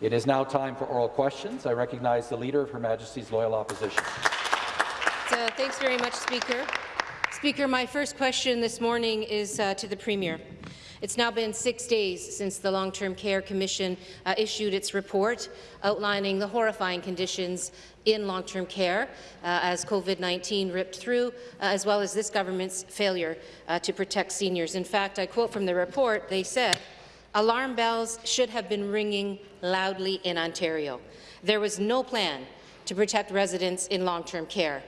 It is now time for oral questions. I recognize the Leader of Her Majesty's Loyal Opposition. Uh, thanks very much, Speaker. Speaker, my first question this morning is uh, to the Premier. It's now been six days since the Long-Term Care Commission uh, issued its report outlining the horrifying conditions in long-term care uh, as COVID-19 ripped through, uh, as well as this government's failure uh, to protect seniors. In fact, I quote from the report, they said, alarm bells should have been ringing loudly in Ontario. There was no plan to protect residents in long-term care.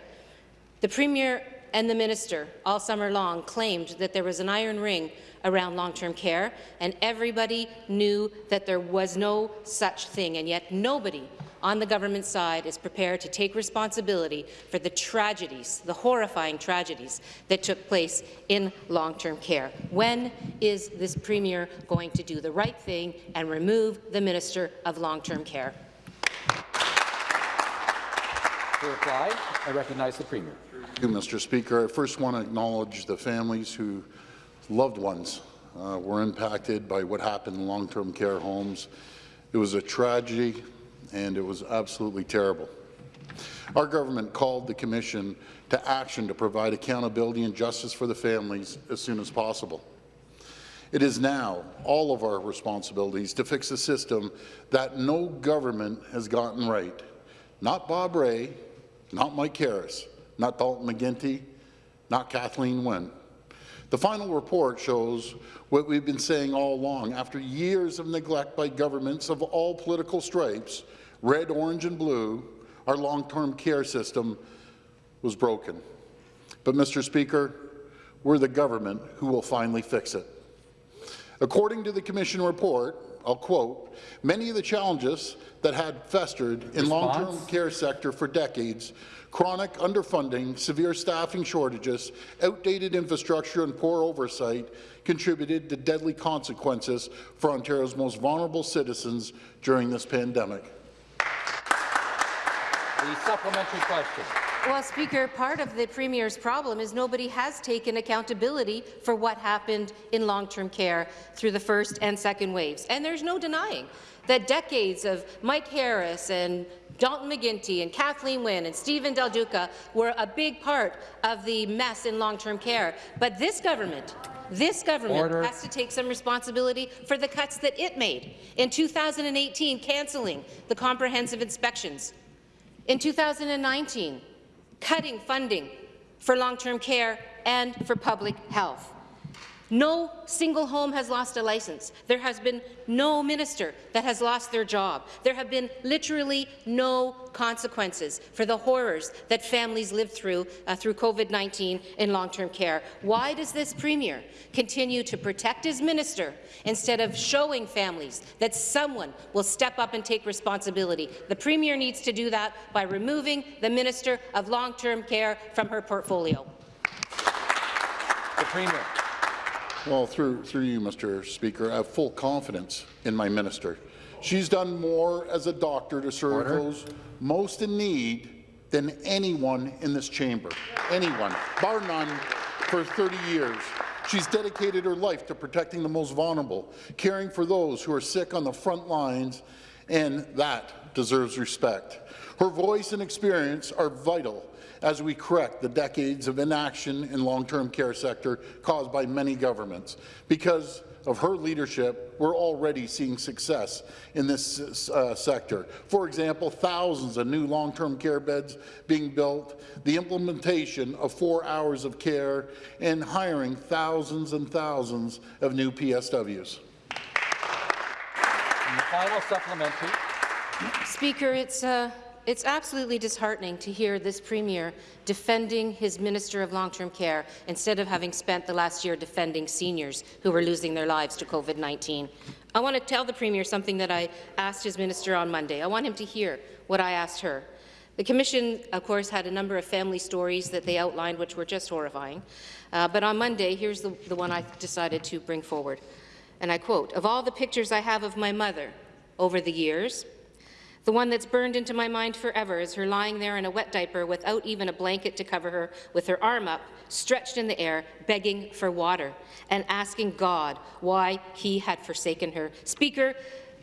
The Premier and the Minister all summer long claimed that there was an iron ring around long-term care, and everybody knew that there was no such thing, and yet nobody on the government side is prepared to take responsibility for the tragedies, the horrifying tragedies that took place in long-term care. When is this Premier going to do the right thing and remove the Minister of Long-Term Care? To reply, I recognize the Premier. Thank you, Mr. Speaker. I first want to acknowledge the families who loved ones uh, were impacted by what happened in long-term care homes. It was a tragedy, and it was absolutely terrible. Our government called the Commission to action to provide accountability and justice for the families as soon as possible. It is now all of our responsibilities to fix a system that no government has gotten right. Not Bob Rae, not Mike Harris, not Dalton McGuinty, not Kathleen Wynne. The final report shows what we've been saying all along. After years of neglect by governments of all political stripes, red, orange and blue, our long-term care system was broken. But, Mr. Speaker, we're the government who will finally fix it. According to the Commission report, I'll quote, many of the challenges that had festered in long-term care sector for decades, chronic underfunding, severe staffing shortages, outdated infrastructure and poor oversight contributed to deadly consequences for Ontario's most vulnerable citizens during this pandemic. The supplementary question. Well, Speaker, part of the Premier's problem is nobody has taken accountability for what happened in long-term care through the first and second waves. And there's no denying that decades of Mike Harris and Dalton McGuinty and Kathleen Wynne and Stephen Del Duca were a big part of the mess in long-term care. But this government this government Order. has to take some responsibility for the cuts that it made. In 2018, cancelling the comprehensive inspections. In 2019, cutting funding for long-term care and for public health. No single home has lost a license. There has been no minister that has lost their job. There have been literally no consequences for the horrors that families lived through uh, through COVID-19 in long-term care. Why does this premier continue to protect his minister instead of showing families that someone will step up and take responsibility? The premier needs to do that by removing the minister of long-term care from her portfolio. The premier. Well, through, through you, Mr. Speaker, I have full confidence in my minister. She's done more as a doctor to serve Order. those most in need than anyone in this chamber. Anyone, bar none, for 30 years. She's dedicated her life to protecting the most vulnerable, caring for those who are sick on the front lines, and that deserves respect. Her voice and experience are vital as we correct the decades of inaction in long-term care sector caused by many governments. Because of her leadership, we're already seeing success in this uh, sector. For example, thousands of new long-term care beds being built, the implementation of four hours of care, and hiring thousands and thousands of new PSWs. And the final supplementary. Speaker, it's uh, it's absolutely disheartening to hear this Premier defending his Minister of Long-Term Care instead of having spent the last year defending seniors who were losing their lives to COVID-19. I want to tell the Premier something that I asked his minister on Monday. I want him to hear what I asked her. The Commission, of course, had a number of family stories that they outlined which were just horrifying. Uh, but on Monday, here's the, the one I decided to bring forward. And I quote, of all the pictures I have of my mother over the years, the one that's burned into my mind forever is her lying there in a wet diaper without even a blanket to cover her, with her arm up, stretched in the air, begging for water, and asking God why he had forsaken her. Speaker,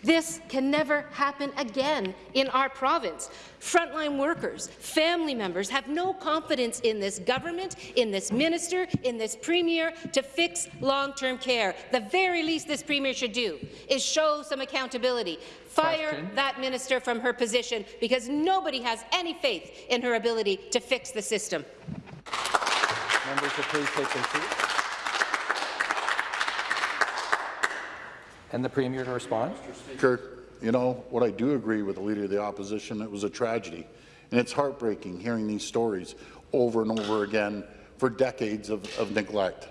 This can never happen again in our province. Frontline workers, family members have no confidence in this government, in this minister, in this premier to fix long-term care. The very least this premier should do is show some accountability. Fire Question. that minister from her position because nobody has any faith in her ability to fix the system. Members will please take their seats. And the Premier to respond. Speaker, you know, what I do agree with the Leader of the Opposition, it was a tragedy. And it's heartbreaking hearing these stories over and over again for decades of, of neglect.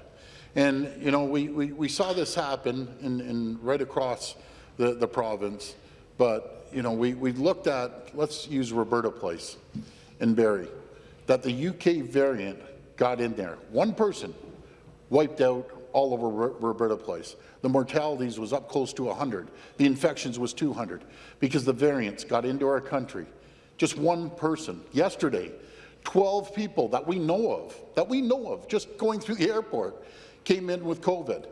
And, you know, we, we, we saw this happen in, in right across the, the province, but, you know, we, we looked at, let's use Roberta Place in Barrie, that the UK variant got in there. One person wiped out all over Ro- Roberta Place. The mortalities was up close to 100. The infections was 200 because the variants got into our country. Just one person. Yesterday, 12 people that we know of, that we know of, just going through the airport, came in with COVID.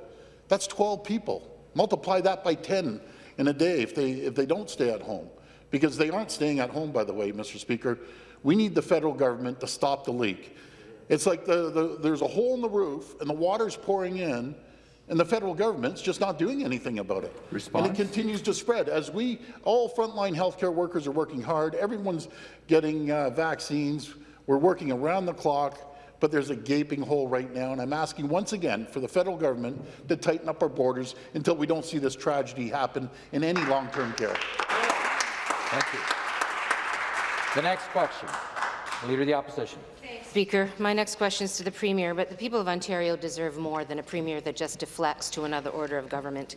That's 12 people. Multiply that by 10 in a day if they, if they don't stay at home. Because they aren't staying at home, by the way, Mr. Speaker. We need the federal government to stop the leak. It's like the, the, there's a hole in the roof and the water's pouring in and the federal government's just not doing anything about it. Response? And it continues to spread. As we, all frontline healthcare workers are working hard, everyone's getting uh, vaccines, we're working around the clock, but there's a gaping hole right now, and I'm asking once again for the federal government to tighten up our borders until we don't see this tragedy happen in any long-term care. Thank you. The next question, Leader of the Opposition. Speaker, my next question is to the Premier, but the people of Ontario deserve more than a Premier that just deflects to another order of government.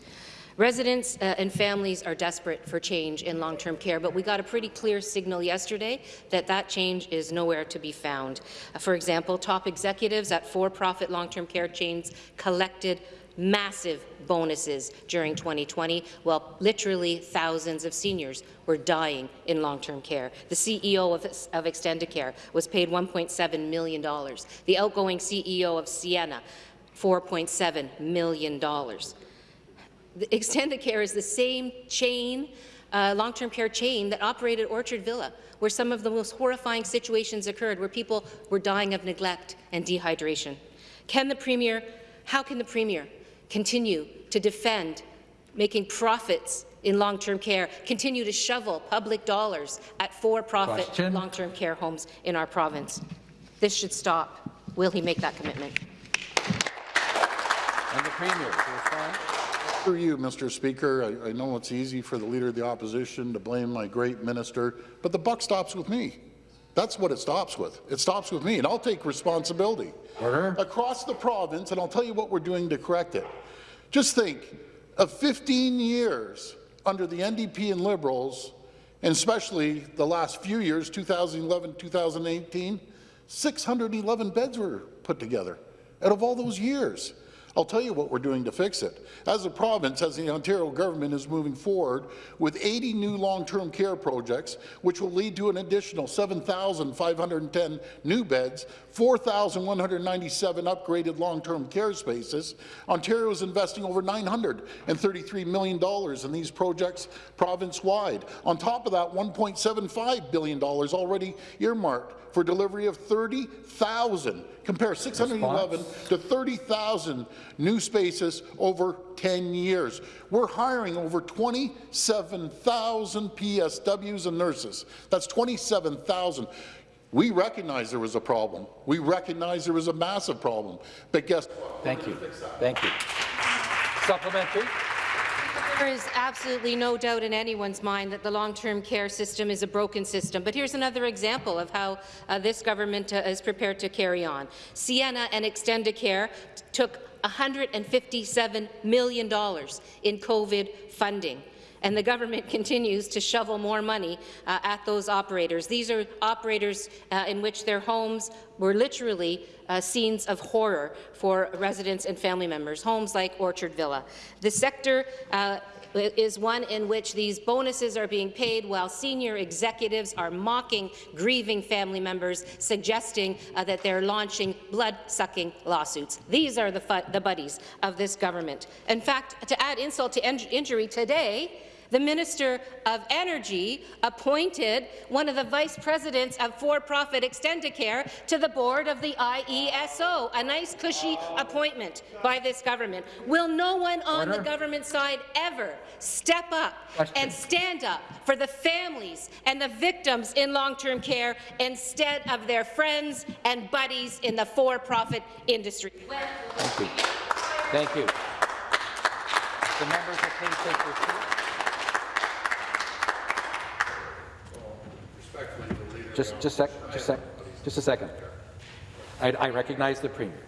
Residents uh, and families are desperate for change in long-term care, but we got a pretty clear signal yesterday that that change is nowhere to be found. Uh, for example, top executives at for-profit long-term care chains collected massive bonuses during 2020, while literally thousands of seniors were dying in long-term care. The CEO of, of Extendicare was paid $1.7 million. The outgoing CEO of Sienna, $4.7 million. The Extendicare is the same chain, uh, long-term care chain that operated Orchard Villa, where some of the most horrifying situations occurred, where people were dying of neglect and dehydration. Can the Premier, how can the Premier continue to defend making profits in long-term care, continue to shovel public dollars at for-profit long-term care homes in our province? This should stop. Will he make that commitment? And the Premier to respond. Through you, Mr. Speaker, I, I know it's easy for the Leader of the Opposition to blame my great minister, but the buck stops with me. That's what it stops with. It stops with me, and I'll take responsibility. Order. Across the province, and I'll tell you what we're doing to correct it. Just think of 15 years under the NDP and Liberals, and especially the last few years, 2011, 2018, 611 beds were put together out of all those years. I'll tell you what we're doing to fix it. As a province, as the Ontario government is moving forward with 80 new long-term care projects, which will lead to an additional 7,510 new beds, 4,197 upgraded long-term care spaces. Ontario is investing over $933 million in these projects province-wide. On top of that, $1.75 billion already earmarked for delivery of 30,000, compare 611 to 30,000 new spaces over 10 years. We're hiring over 27,000 PSWs and nurses. That's 27,000. We recognize there was a problem. We recognize there was a massive problem. But guess what? Thank you. Thank you. Supplementary. There is absolutely no doubt in anyone's mind that the long-term care system is a broken system. But here's another example of how uh, this government uh, is prepared to carry on. Sienna and Extendicare took $157 million in COVID funding and the government continues to shovel more money uh, at those operators. These are operators uh, in which their homes were literally uh, scenes of horror for residents and family members, homes like Orchard Villa. The sector uh, is one in which these bonuses are being paid while senior executives are mocking grieving family members, suggesting uh, that they're launching blood-sucking lawsuits. These are the, the buddies of this government. In fact, to add insult to injury today, The Minister of Energy appointed one of the vice presidents of for-profit Extendicare to the board of the IESO, a nice cushy appointment by this government. Will no one on Order. the government side ever step up Question. and stand up for the families and the victims in long-term care instead of their friends and buddies in the for-profit industry? Thank you. Thank you. The members will please take their seats. Just, just sec, just sec, just a second. I, I recognize the Premier.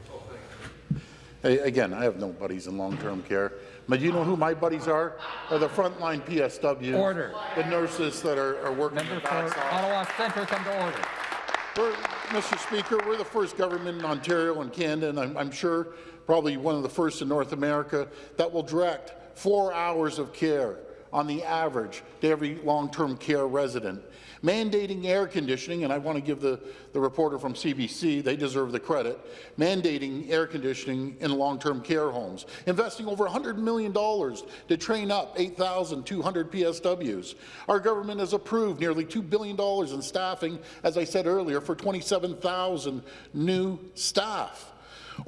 Hey, Again, I have no buddies in long-term care, but you know who my buddies are? Are the frontline PSWs. Order. The nurses that are are working Member for. Ottawa Centre, come to order. We're, Mr. Speaker, we're the first government in Ontario and Canada, and I'm, I'm sure probably one of the first in North America, that will direct four hours of care on the average to every long-term care resident. Mandating air conditioning, and I want to give the, the reporter from CBC, they deserve the credit, mandating air conditioning in long-term care homes, investing over $100 million to train up 8,200 PSWs. Our government has approved nearly $2 billion in staffing, as I said earlier, for 27,000 new staff.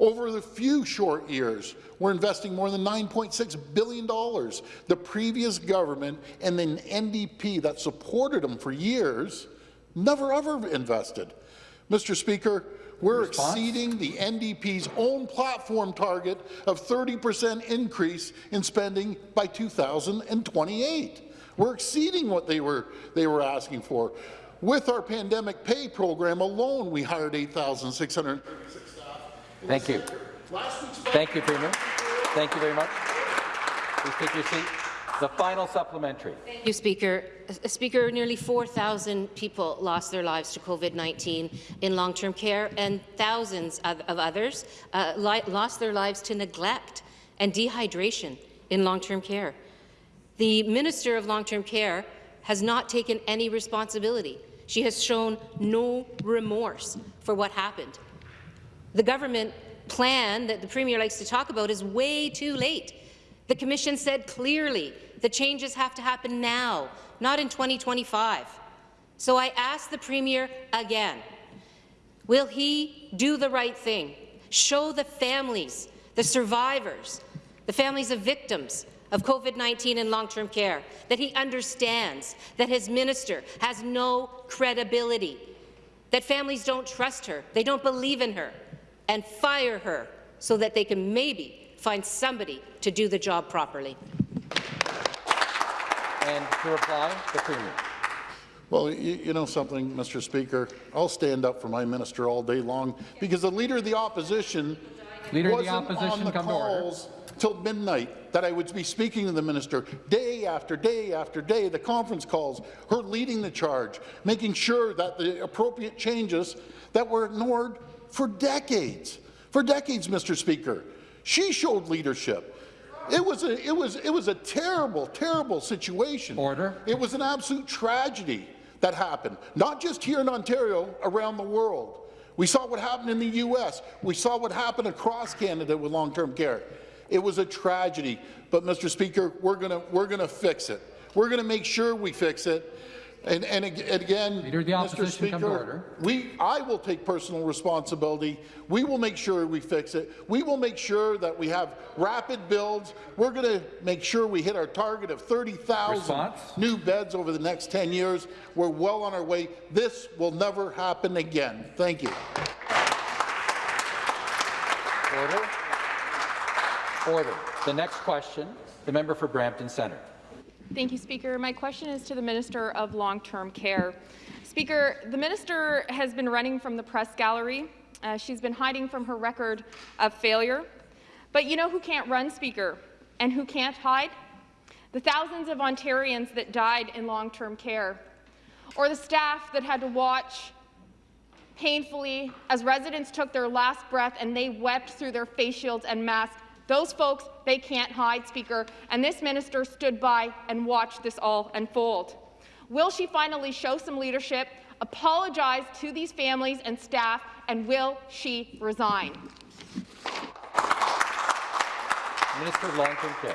Over the few short years, we're investing more than $9.6 billion. The previous government and the NDP that supported them for years never ever invested. Mr. Speaker, we're Response? exceeding the NDP's own platform target of 30% increase in spending by 2028. We're exceeding what they were, they were asking for. With our pandemic pay program alone, we hired 8,636 Thank you. Thank you, Premier. Thank you very much. Please take your seat. The final supplementary. Thank you, Speaker. Speaker, nearly 4,000 people lost their lives to COVID-19 in long-term care, and thousands of, of others uh, lost their lives to neglect and dehydration in long-term care. The Minister of Long-Term Care has not taken any responsibility. She has shown no remorse for what happened. The government plan that the Premier likes to talk about is way too late. The Commission said clearly the changes have to happen now, not in 2025. So I ask the Premier again, will he do the right thing, show the families, the survivors, the families of victims of COVID-19 in long-term care, that he understands that his minister has no credibility, that families don't trust her, they don't believe in her, and fire her so that they can maybe find somebody to do the job properly. And to reply, the Premier. Well, you, you know something, Mr. Speaker, I'll stand up for my minister all day long because the Leader of the Opposition Leader of the wasn't on Opposition, the come calls till midnight that I would be speaking to the minister day after day after day, the conference calls, her leading the charge, making sure that the appropriate changes that were ignored for decades, for decades, Mr. Speaker. She showed leadership. It was a, it was, it was a terrible, terrible situation. Order. It was an absolute tragedy that happened, not just here in Ontario, around the world. We saw what happened in the U.S. We saw what happened across Canada with long-term care. It was a tragedy, but Mr. Speaker, we're going we're gonna fix it. We're going to make sure we fix it. And, and ag- and again, Leader of the Mr. Opposition, come to Speaker, we, I will take personal responsibility. We will make sure we fix it. We will make sure that we have rapid builds. We're going to make sure we hit our target of 30,000 new beds over the next 10 years. We're well on our way. This will never happen again. Thank you. Order. Order. The next question, the member for Brampton Centre. Thank you, Speaker. My question is to the Minister of Long-Term Care. Speaker, the minister has been running from the press gallery. Uh, she's been hiding from her record of failure. But you know who can't run, Speaker, and who can't hide? The thousands of Ontarians that died in long-term care, or the staff that had to watch painfully as residents took their last breath and they wept through their face shields and masks. Those folks, they can't hide, Speaker, and this minister stood by and watched this all unfold. Will she finally show some leadership, apologize to these families and staff, and will she resign? Minister of Long-Term Care.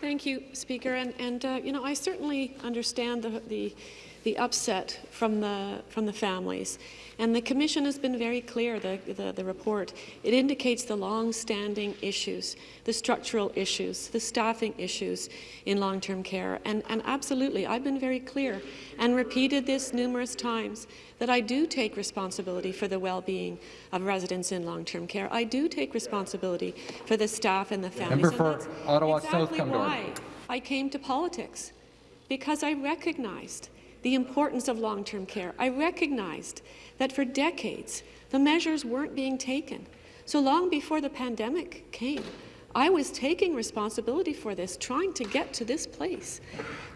Thank you, Speaker. And, and uh, you know, I certainly understand the, the, the upset from the, from the families. And the Commission has been very clear, the, the, the report. It indicates the long-standing issues, the structural issues, the staffing issues in long-term care. And, and absolutely, I've been very clear and repeated this numerous times that I do take responsibility for the well-being of residents in long-term care. I do take responsibility for the staff and the families. Member for Ottawa South, exactly why I came to politics, because I recognized the importance of long-term care. I recognized that for decades, the measures weren't being taken. So long before the pandemic came, I was taking responsibility for this, trying to get to this place,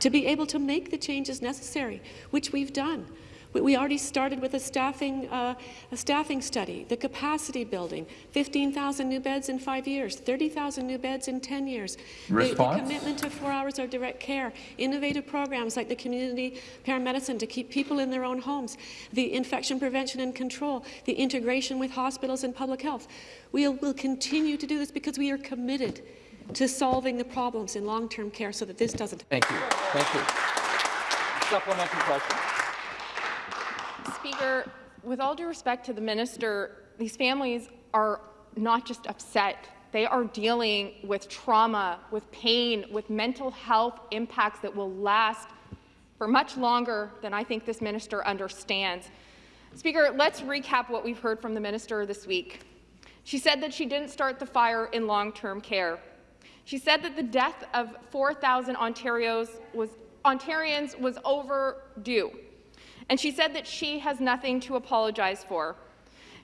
to be able to make the changes necessary, which we've done. We- We already started with a staffing, uh, a staffing study, the capacity building, 15,000 new beds in five years, 30,000 new beds in 10 years. The- Response? The commitment to four hours of direct care, innovative programs like the community paramedicine to keep people in their own homes, the infection prevention and control, the integration with hospitals and public health. We'll, will continue to do this because we are committed to solving the problems in long-term care so that this doesn't Thank you. Thank you. Supplementary question. Speaker, with all due respect to the minister, these families are not just upset. They are dealing with trauma, with pain, with mental health impacts that will last for much longer than I think this minister understands. Speaker, let's recap what we've heard from the minister this week. She said that she didn't start the fire in long-term care. She said that the death of 4,000 Ontarians was overdue. And she said that she has nothing to apologize for.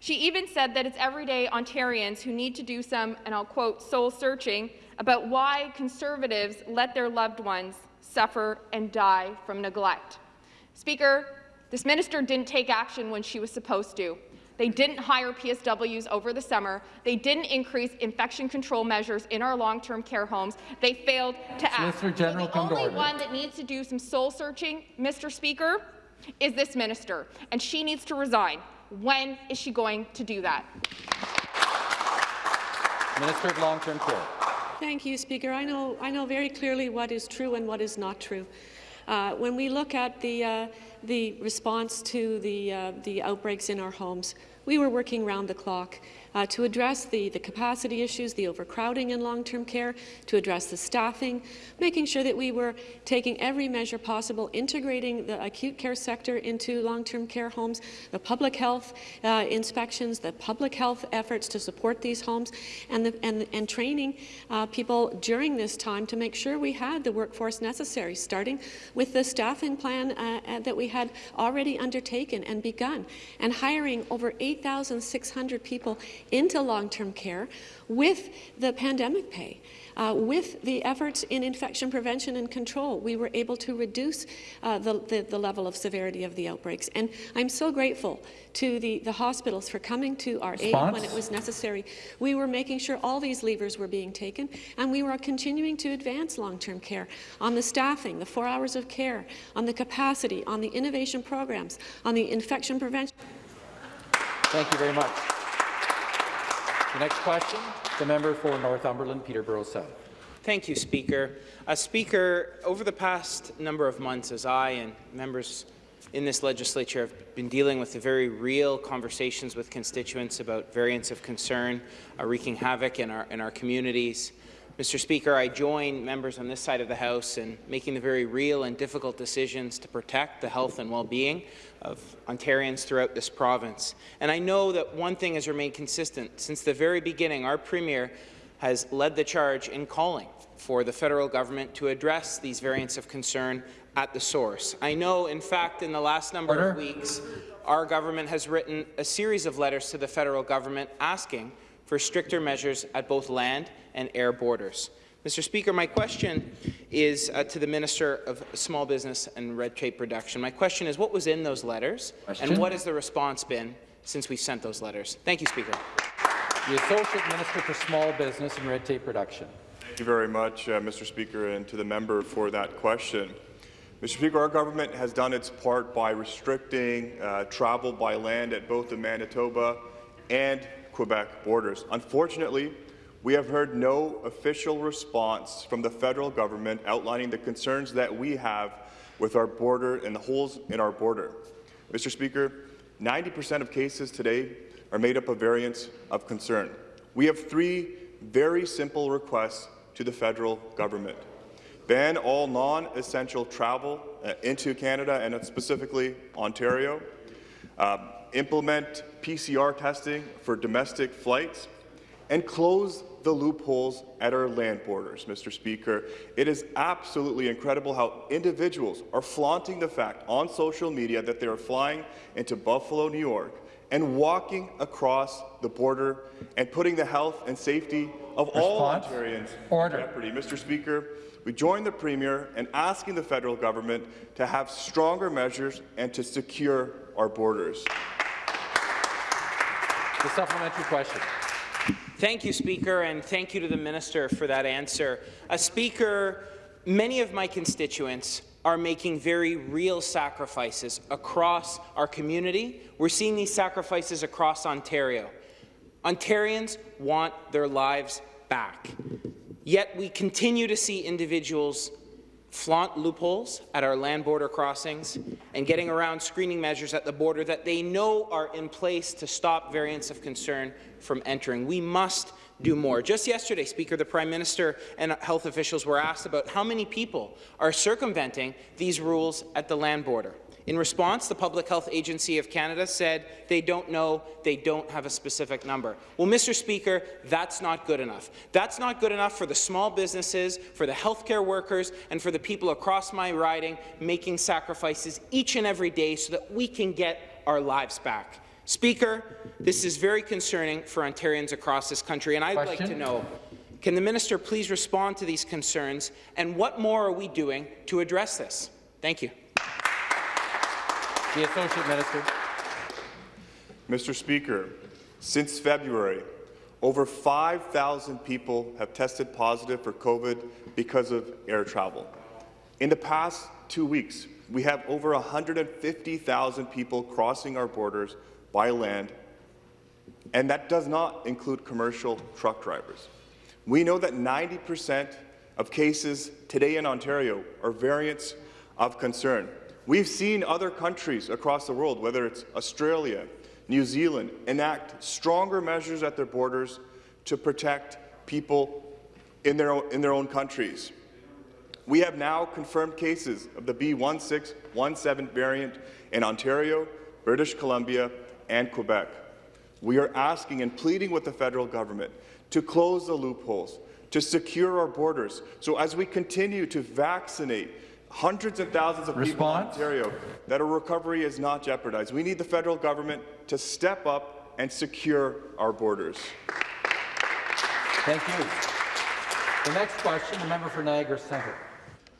She even said that it's everyday Ontarians who need to do some, and I'll quote, soul searching about why Conservatives let their loved ones suffer and die from neglect. Speaker, this minister didn't take action when she was supposed to. They didn't hire PSWs over the summer. They didn't increase infection control measures in our long-term care homes. They failed to act. Solicitor General, so the only one that needs to do some soul searching, Mr. Speaker, is this minister, and she needs to resign. When is she going to do that? Minister of Long-Term Care. Thank you, Speaker. I know, I know very clearly what is true and what is not true. Uh, when we look at the, uh, the response to the, uh, the outbreaks in our homes, we were working round the clock uh, to address the, the capacity issues, the overcrowding in long-term care, to address the staffing, making sure that we were taking every measure possible, integrating the acute care sector into long-term care homes, the public health uh, inspections, the public health efforts to support these homes, and, the, and, and training uh, people during this time to make sure we had the workforce necessary, starting with the staffing plan uh, uh, that we had already undertaken and begun, and hiring over 8,600 people into long-term care with the pandemic pay. Uh, with the efforts in infection prevention and control, we were able to reduce uh, the, the, the level of severity of the outbreaks. And I'm so grateful to the, the hospitals for coming to our aid when it was necessary. We were making sure all these levers were being taken, and we were continuing to advance long-term care on the staffing, the four hours of care, on the capacity, on the innovation programs, on the infection prevention. Thank you very much. The next question, the member for Northumberland, Peterborough South. Thank you, Speaker. Uh, Speaker, over the past number of months, as I and members in this legislature have been dealing with the very real conversations with constituents about variants of concern uh, wreaking havoc in our, in our communities, Mr. Speaker, I join members on this side of the House in making the very real and difficult decisions to protect the health and well-being of Ontarians throughout this province. And I know that one thing has remained consistent. Since the very beginning, our Premier has led the charge in calling for the federal government to address these variants of concern at the source. I know, in fact, in the last number of weeks, our government has written a series of letters to the federal government asking for stricter measures at both land and air borders. Mr. Speaker, my question is uh, to the Minister of Small Business and Red Tape Reduction. My question is, what was in those letters, Question. and what has the response been since we sent those letters? Thank you, Speaker. The Associate Minister for Small Business and Red Tape Reduction. Thank you very much, uh, Mr. Speaker, and to the member for that question. Mr. Speaker, our government has done its part by restricting uh, travel by land at both the Manitoba and Quebec borders. Unfortunately, we have heard no official response from the federal government outlining the concerns that we have with our border and the holes in our border. Mr. Speaker, 90% of cases today are made up of variants of concern. We have three very simple requests to the federal government. Ban all non-essential travel uh, into Canada and specifically Ontario. Um, implement PCR testing for domestic flights and close the loopholes at our land borders, Mr. Speaker. It is absolutely incredible how individuals are flaunting the fact on social media that they are flying into Buffalo, New York, and walking across the border and putting the health and safety of Response? all Ontarians Order. in jeopardy. Mr. Speaker, we join the Premier in asking the federal government to have stronger measures and to secure our borders. The supplementary question. Thank you, Speaker, and thank you to the Minister for that answer. A Speaker, many of my constituents are making very real sacrifices across our community. We're seeing these sacrifices across Ontario. Ontarians want their lives back. Yet we continue to see individuals flaunt loopholes at our land border crossings and getting around screening measures at the border that they know are in place to stop variants of concern from entering. We must do more. Just yesterday, Speaker, the Prime Minister and health officials were asked about how many people are circumventing these rules at the land border. In response, the Public Health Agency of Canada said they don't know, they don't have a specific number. Well, Mr. Speaker, that's not good enough. That's not good enough for the small businesses, for the healthcare workers, and for the people across my riding making sacrifices each and every day so that we can get our lives back. Speaker, this is very concerning for Ontarians across this country, and I'd like to know, can the minister please respond to these concerns, and what more are we doing to address this? Thank you. The Associate Minister. Mr. Speaker, since February, over 5,000 people have tested positive for COVID because of air travel. In the past two weeks, we have over 150,000 people crossing our borders by land, and that does not include commercial truck drivers. We know that 90% of cases today in Ontario are variants of concern. We've seen other countries across the world, whether it's Australia, New Zealand, enact stronger measures at their borders to protect people in their own, in their own countries. We have now confirmed cases of the B1617 variant in Ontario, British Columbia, and Quebec. We are asking and pleading with the federal government to close the loopholes, to secure our borders, so as we continue to vaccinate hundreds and thousands of people in Ontario, that our recovery is not jeopardized. We need the federal government to step up and secure our borders. Thank you. The next question, the member for Niagara Centre.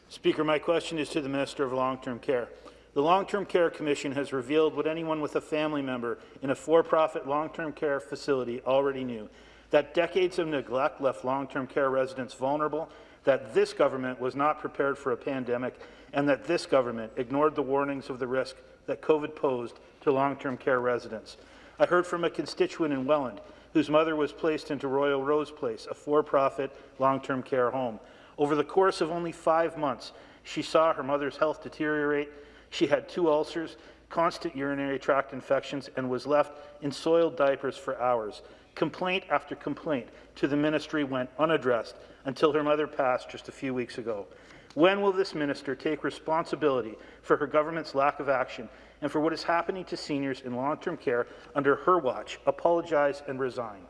Speaker, my question is to the Minister of Long-Term Care. The Long-Term Care Commission has revealed what anyone with a family member in a for-profit long-term care facility already knew, that decades of neglect left long-term care residents vulnerable, that this government was not prepared for a pandemic, and that this government ignored the warnings of the risk that COVID posed to long-term care residents. I heard from a constituent in Welland whose mother was placed into Royal Rose Place, a for-profit long-term care home. Over the course of only five months, she saw her mother's health deteriorate. She had two ulcers, constant urinary tract infections, and was left in soiled diapers for hours. Complaint after complaint to the ministry went unaddressed until her mother passed just a few weeks ago. When will this minister take responsibility for her government's lack of action and for what is happening to seniors in long-term care under her watch, apologize and resign?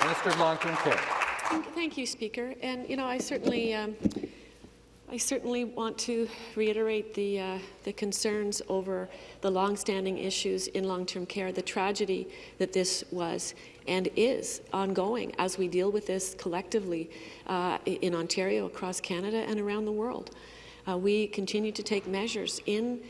Minister of Long-Term Care. Thank- Thank you, Speaker. And, you know, I certainly, um, I certainly want to reiterate the, uh, the concerns over the longstanding issues in long-term care, the tragedy that this was and is ongoing as we deal with this collectively uh, in Ontario, across Canada, and around the world. Uh, we continue to take measures in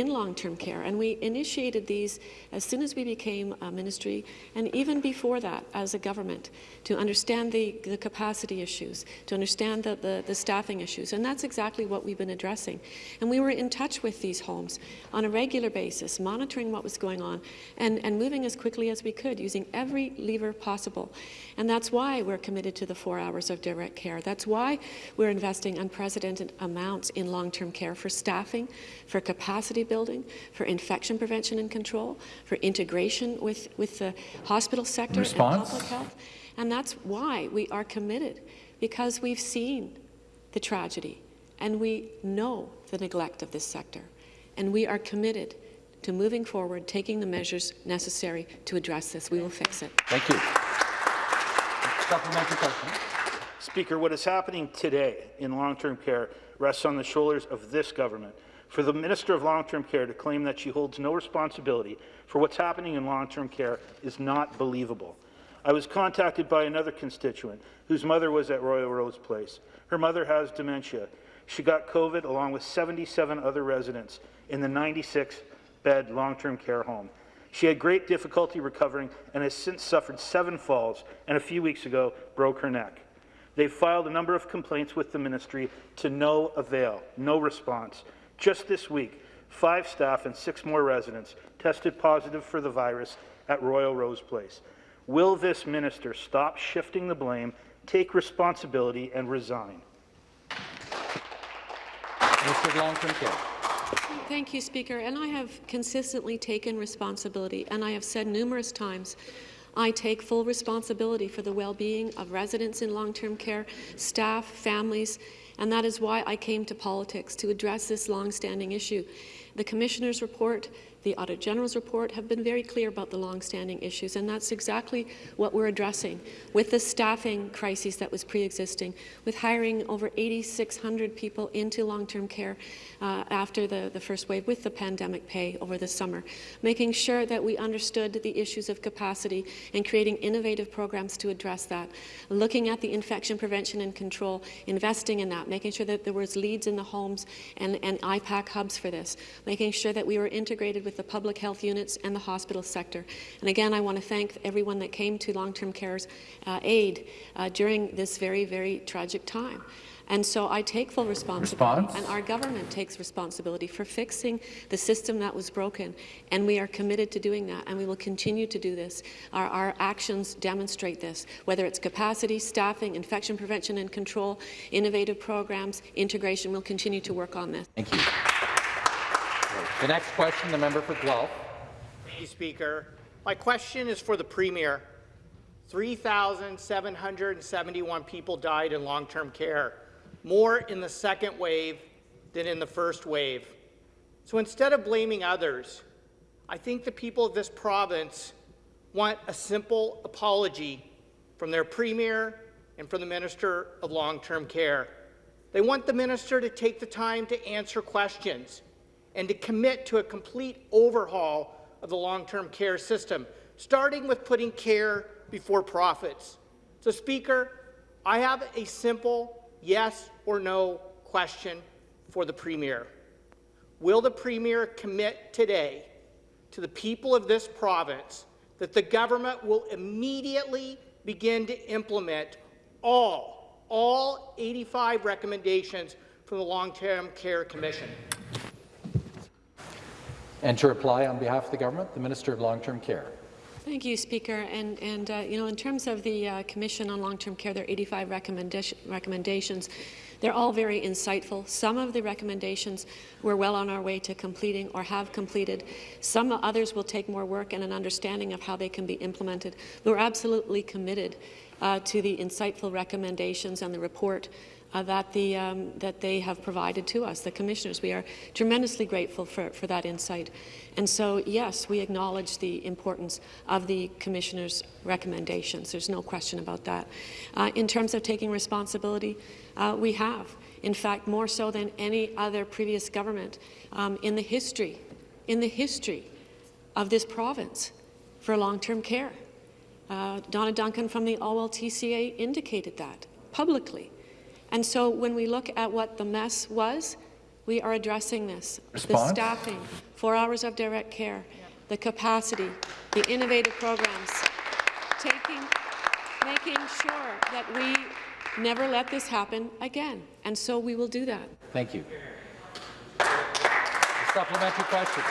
in long-term care. And we initiated these as soon as we became a ministry, and even before that as a government, to understand the, the capacity issues, to understand the, the, the staffing issues. And that's exactly what we've been addressing. And we were in touch with these homes on a regular basis, monitoring what was going on, and, and moving as quickly as we could, using every lever possible. And that's why we're committed to the four hours of direct care. That's why we're investing unprecedented amounts in long-term care for staffing, for capacity building, for infection prevention and control, for integration with, with the hospital sector Response? and public health. And that's why we are committed, because we've seen the tragedy and we know the neglect of this sector. And we are committed to moving forward, taking the measures necessary to address this. We will fix it. Thank you. Supplementary question. Speaker, what is happening today in long-term care rests on the shoulders of this government. For the Minister of Long-Term Care to claim that she holds no responsibility for what's happening in long-term care is not believable. I was contacted by another constituent whose mother was at Royal Rose Place. Her mother has dementia. She got COVID along with 77 other residents in the 96-bed long-term care home. She had great difficulty recovering and has since suffered seven falls and a few weeks ago broke her neck. They've filed a number of complaints with the ministry to no avail, no response. Just this week, five staff and six more residents tested positive for the virus at Royal Rose Place. Will this minister stop shifting the blame, take responsibility, and resign? Mr. Long-Term Care. Thank you, Speaker. And I have consistently taken responsibility, and I have said numerous times I take full responsibility for the well-being of residents in long-term care, staff, families, and that is why I came to politics, to address this long-standing issue. The Commissioner's report the Audit General's report have been very clear about the long-standing issues, and that's exactly what we're addressing with the staffing crisis that was pre-existing, with hiring over 8,600 people into long-term care uh, after the, the first wave with the pandemic pay over the summer, making sure that we understood the issues of capacity and creating innovative programs to address that, looking at the infection prevention and control, investing in that, making sure that there was leads in the homes and, and IPAC hubs for this, making sure that we were integrated with the public health units and the hospital sector. And again, I want to thank everyone that came to long-term care's uh, aid uh, during this very, very tragic time. And so I take full responsibility, Response? and our government takes responsibility for fixing the system that was broken, and we are committed to doing that, and we will continue to do this. Our, our actions demonstrate this, whether it's capacity, staffing, infection prevention and control, innovative programs, integration, we'll continue to work on this. Thank you. The next question, the member for Guelph. Thank you, Speaker. My question is for the Premier. 3,771 people died in long-term care, more in the second wave than in the first wave. So instead of blaming others, I think the people of this province want a simple apology from their Premier and from the Minister of Long-Term Care. They want the Minister to take the time to answer questions and to commit to a complete overhaul of the long-term care system, starting with putting care before profits. So, Speaker, I have a simple yes or no question for the Premier. Will the Premier commit today to the people of this province that the government will immediately begin to implement all, all 85 recommendations from the Long-Term Care Commission? And to reply on behalf of the government, the Minister of Long-Term Care. Thank you, Speaker. And, and uh, you know, in terms of the uh, Commission on Long-Term Care, there are 85 recommendation, recommendations. They're all very insightful. Some of the recommendations we're well on our way to completing or have completed. Some others will take more work and an understanding of how they can be implemented. We're absolutely committed uh, to the insightful recommendations and the report uh, that, the, um, that they have provided to us, the commissioners. We are tremendously grateful for, for that insight. And so, yes, we acknowledge the importance of the commissioners' recommendations. There's no question about that. Uh, in terms of taking responsibility, uh, we have. In fact, more so than any other previous government um, in the history, in the history of this province for long-term care. Uh, Donna Duncan from the OLTCA indicated that publicly. And so when we look at what the mess was, We are addressing this. Response? The staffing, four hours of direct care, the capacity, the innovative programs, taking, making sure that we never let this happen again. And so we will do that. Thank you. A Supplementary question.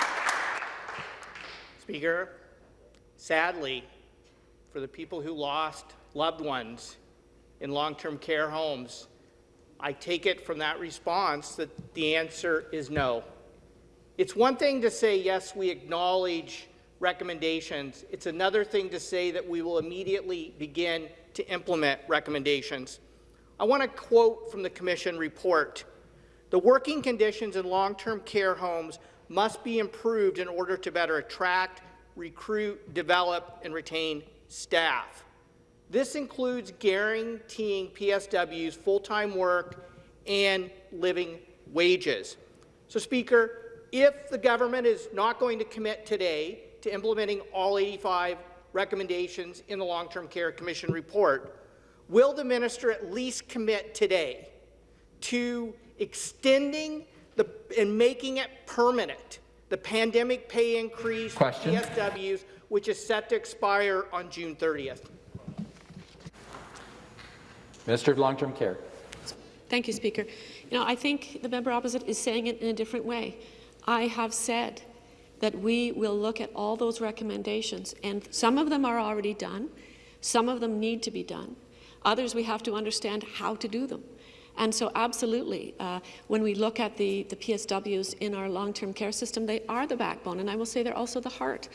Speaker, sadly, for the people who lost loved ones in long-term care homes, I take it from that response that the answer is no. It's one thing to say, yes, we acknowledge recommendations. It's another thing to say that we will immediately begin to implement recommendations. I want to quote from the Commission report. The working conditions in long-term care homes must be improved in order to better attract, recruit, develop, and retain staff. This includes guaranteeing PSWs full-time work and living wages. So, Speaker, if the government is not going to commit today to implementing all 85 recommendations in the Long-Term Care Commission report, will the minister at least commit today to extending the, and making it permanent the pandemic pay increase for Question. PSWs, which is set to expire on June 30th? Minister of Long-Term Care. Thank you, Speaker. You know, I think the member opposite is saying it in a different way. I have said that we will look at all those recommendations, and some of them are already done. Some of them need to be done. Others, we have to understand how to do them. And so absolutely, uh, when we look at the, the PSWs in our long-term care system, they are the backbone, and I will say they're also the heart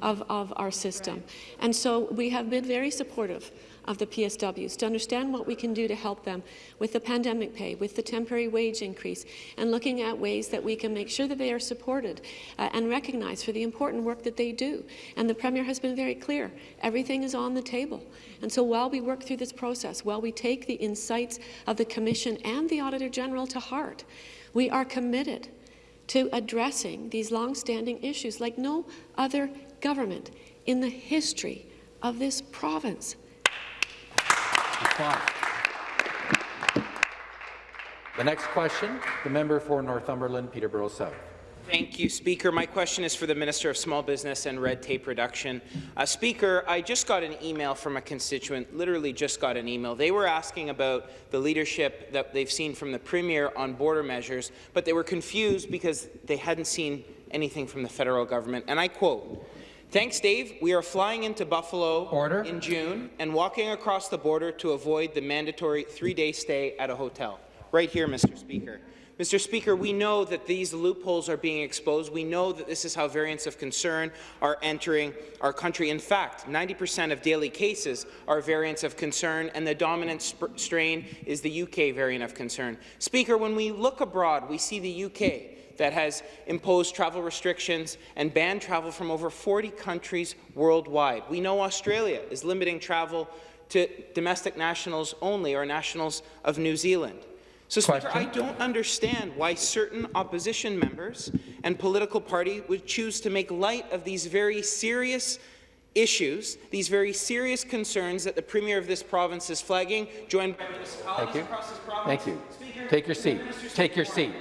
of, of our system. And so we have been very supportive of the PSWs to understand what we can do to help them with the pandemic pay, with the temporary wage increase, and looking at ways that we can make sure that they are supported uh, and recognized for the important work that they do. And the Premier has been very clear. Everything is on the table. And so while we work through this process, while we take the insights of the Commission and the Auditor General to heart, we are committed to addressing these long-standing issues like no other government in the history of this province. Response. The next question, the member for Northumberland, Peterborough South. Thank you, Speaker. My question is for the Minister of Small Business and Red Tape Reduction. Uh, Speaker, I just got an email from a constituent, literally just got an email. They were asking about the leadership that they've seen from the Premier on border measures, but they were confused because they hadn't seen anything from the federal government. And I quote, Thanks, Dave. We are flying into Buffalo Order. in June and walking across the border to avoid the mandatory three-day stay at a hotel. Right here, Mr. Speaker. Mr. Speaker, we know that these loopholes are being exposed. We know that this is how variants of concern are entering our country. In fact, 90% of daily cases are variants of concern, and the dominant strain is the UK variant of concern. Speaker, when we look abroad, we see the UK that has imposed travel restrictions and banned travel from over 40 countries worldwide. We know Australia is limiting travel to domestic nationals only or nationals of New Zealand. So, Speaker, I don't understand why certain opposition members and political parties would choose to make light of these very serious issues, these very serious concerns that the Premier of this province is flagging, joined by municipalities Thank you. across this province. Thank you. Speaker, Take your seat. Take your seat.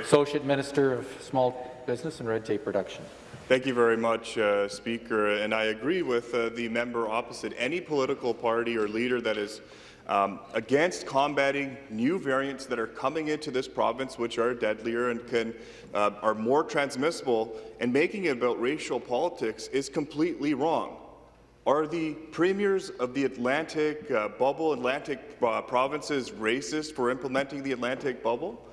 Associate Minister of Small Business and Red Tape Reduction. Thank you very much, uh, Speaker. And I agree with uh, the member opposite. Any political party or leader that is um, against combating new variants that are coming into this province, which are deadlier and can uh, are more transmissible, and making it about racial politics is completely wrong. Are the premiers of the Atlantic uh, bubble, Atlantic uh, provinces, racist for implementing the Atlantic bubble?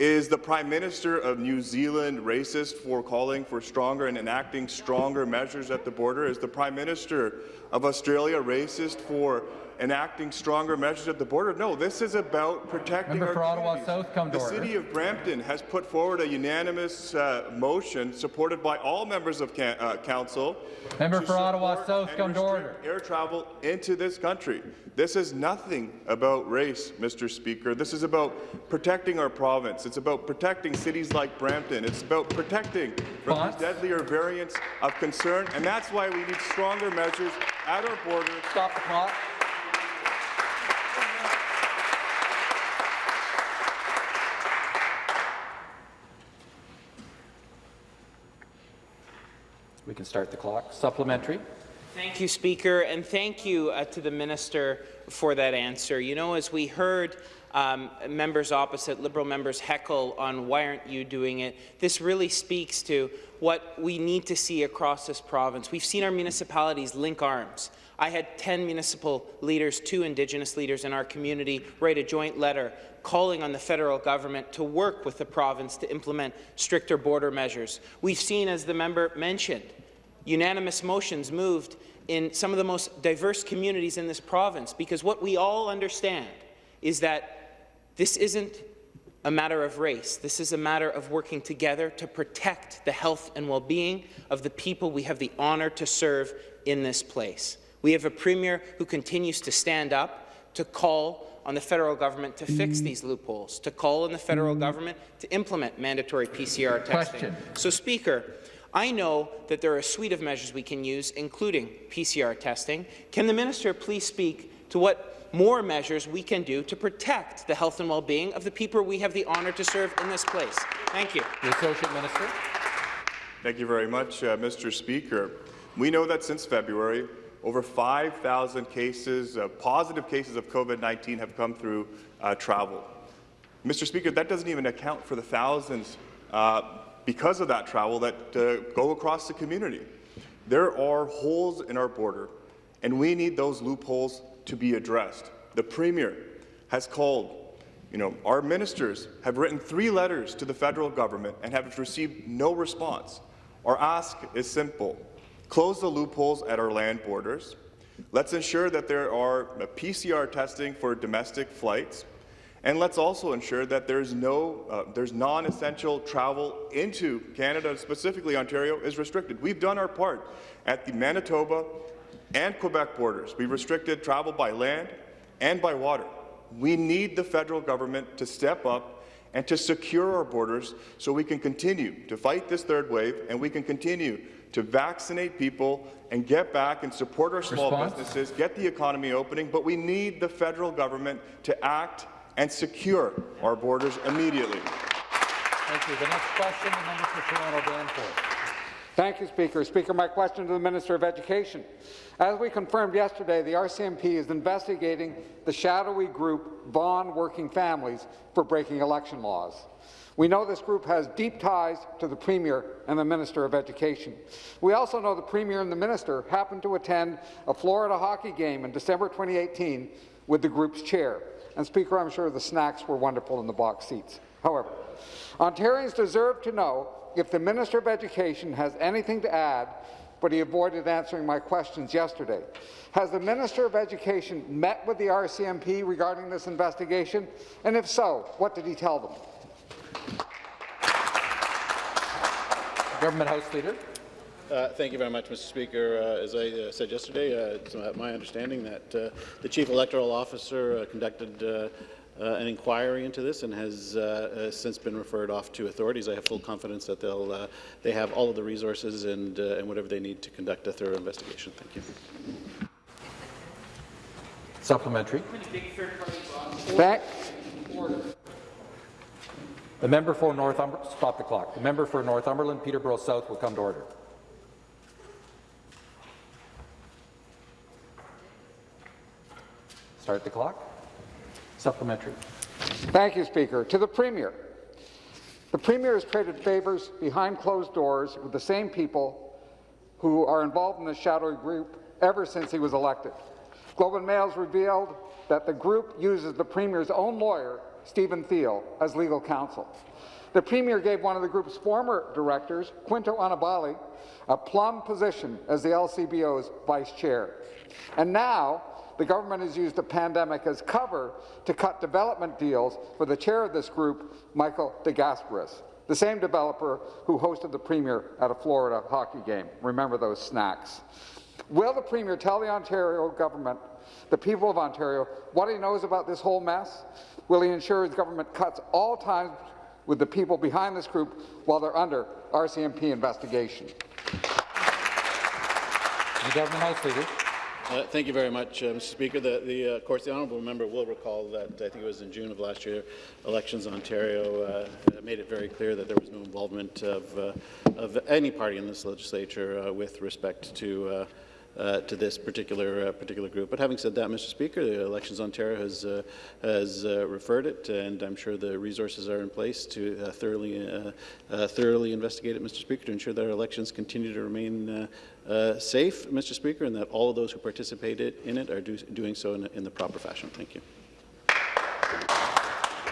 Is the Prime Minister of New Zealand racist for calling for stronger and enacting stronger measures at the border? Is the Prime Minister of Australia racist for enacting stronger measures at the border? No, this is about protecting Member our for Ottawa. South, come to The order. City of Brampton has put forward a unanimous uh, motion supported by all members of uh, council. Member for Ottawa South, come to order. Air travel into this country. This is nothing about race, Mr. Speaker. This is about protecting our province. It's about protecting cities like Brampton. It's about protecting from Response? these deadlier variants of concern, and that's why we need stronger measures at our borders Stop the clock. We can start the clock. Supplementary. Thank you, Speaker, and thank you uh, to the minister for that answer. You know, as we heard um, members opposite, Liberal members heckle on why aren't you doing it, this really speaks to what we need to see across this province. We've seen our municipalities link arms. I had 10 municipal leaders, two Indigenous leaders in our community, write a joint letter calling on the federal government to work with the province to implement stricter border measures. We've seen, as the member mentioned, unanimous motions moved in some of the most diverse communities in this province, because what we all understand is that this isn't a matter of race. This is a matter of working together to protect the health and well-being of the people we have the honour to serve in this place. We have a Premier who continues to stand up, to call on the federal government to fix these loopholes, to call on the federal government to implement mandatory PCR testing. Question. So, Speaker, I know that there are a suite of measures we can use, including PCR testing. Can the minister please speak to what more measures we can do to protect the health and well-being of the people we have the honour to serve in this place? Thank you. The Associate Minister. Thank you very much, uh, Mr. Speaker. We know that since February, over 5,000 cases, uh, positive cases of COVID-19 have come through uh, travel. Mr. Speaker, that doesn't even account for the thousands uh, because of that travel that uh, go across the community. There are holes in our border, and we need those loopholes to be addressed. The Premier has called you know, our ministers have written three letters to the federal government and have received no response. Our ask is simple. Close the loopholes at our land borders. Let's ensure that there are PCR testing for domestic flights. And let's also ensure that there's no, uh, there's non-essential travel into Canada, specifically Ontario, is restricted. We've done our part at the Manitoba and Quebec borders. We restricted travel by land and by water. We need the federal government to step up and to secure our borders so we can continue to fight this third wave and we can continue to vaccinate people and get back and support our small Response? businesses, get the economy opening, but we need the federal government to act and secure our borders immediately. Thank you. The next question, the member for Toronto Danforth. Thank you, Speaker. Speaker, my question to the Minister of Education. As we confirmed yesterday, the RCMP is investigating the shadowy group Vaughan Working Families for breaking election laws. We know this group has deep ties to the Premier and the Minister of Education. We also know the Premier and the Minister happened to attend a Florida hockey game in December 2018 with the group's chair. And Speaker, I'm sure the snacks were wonderful in the box seats. However, Ontarians deserve to know if the Minister of Education has anything to add, but he avoided answering my questions yesterday. Has the Minister of Education met with the RCMP regarding this investigation? And if so, what did he tell them? Government House Leader. Uh, thank you very much, Mr. Speaker. Uh, as I uh, said yesterday, uh, it's my understanding that uh, the Chief Electoral Officer uh, conducted an inquiry into this and has since been referred off to authorities. I have full confidence that they'll they have all of the resources and and whatever they need to conduct a thorough investigation. Thank you. Supplementary. Thank, The member for Northumberland, stop the clock. The member for Northumberland, Peterborough South will come to order. Start the clock. Supplementary. thank you, Speaker. To the Premier. The Premier has traded favours behind closed doors with the same people who are involved in the shadowy group ever since he was elected. Globe and Mail has revealed that the group uses the Premier's own lawyer, Stephen Thiel, as legal counsel. The Premier gave one of the group's former directors, Quinto Annibale, a plum position as the LCBO's vice chair. And now, the government has used the pandemic as cover to cut development deals for the chair of this group, Michael DeGasperis, the same developer who hosted the Premier at a Florida hockey game. Remember those snacks. Will the Premier tell the Ontario government, the people of Ontario, what he knows about this whole mess? Will he ensure his government cuts all ties with the people behind this group while they're under RCMP investigation? The Government House Leader. Uh, thank you very much, uh, Mr. Speaker. The, the, uh, of course, the honourable member will recall that I think it was in June of last year, Elections Ontario uh, made it very clear that there was no involvement of, uh, of any party in this legislature uh, with respect to uh, to this particular uh, particular group. But having said that, Mr. Speaker, the Elections Ontario has uh, has uh, referred it, and I'm sure the resources are in place to uh, thoroughly uh, thoroughly investigate it, Mr. Speaker, to ensure that our elections continue to remain safe, Mr. Speaker, and that all of those who participated in it are do doing so in, in the proper fashion. Thank you.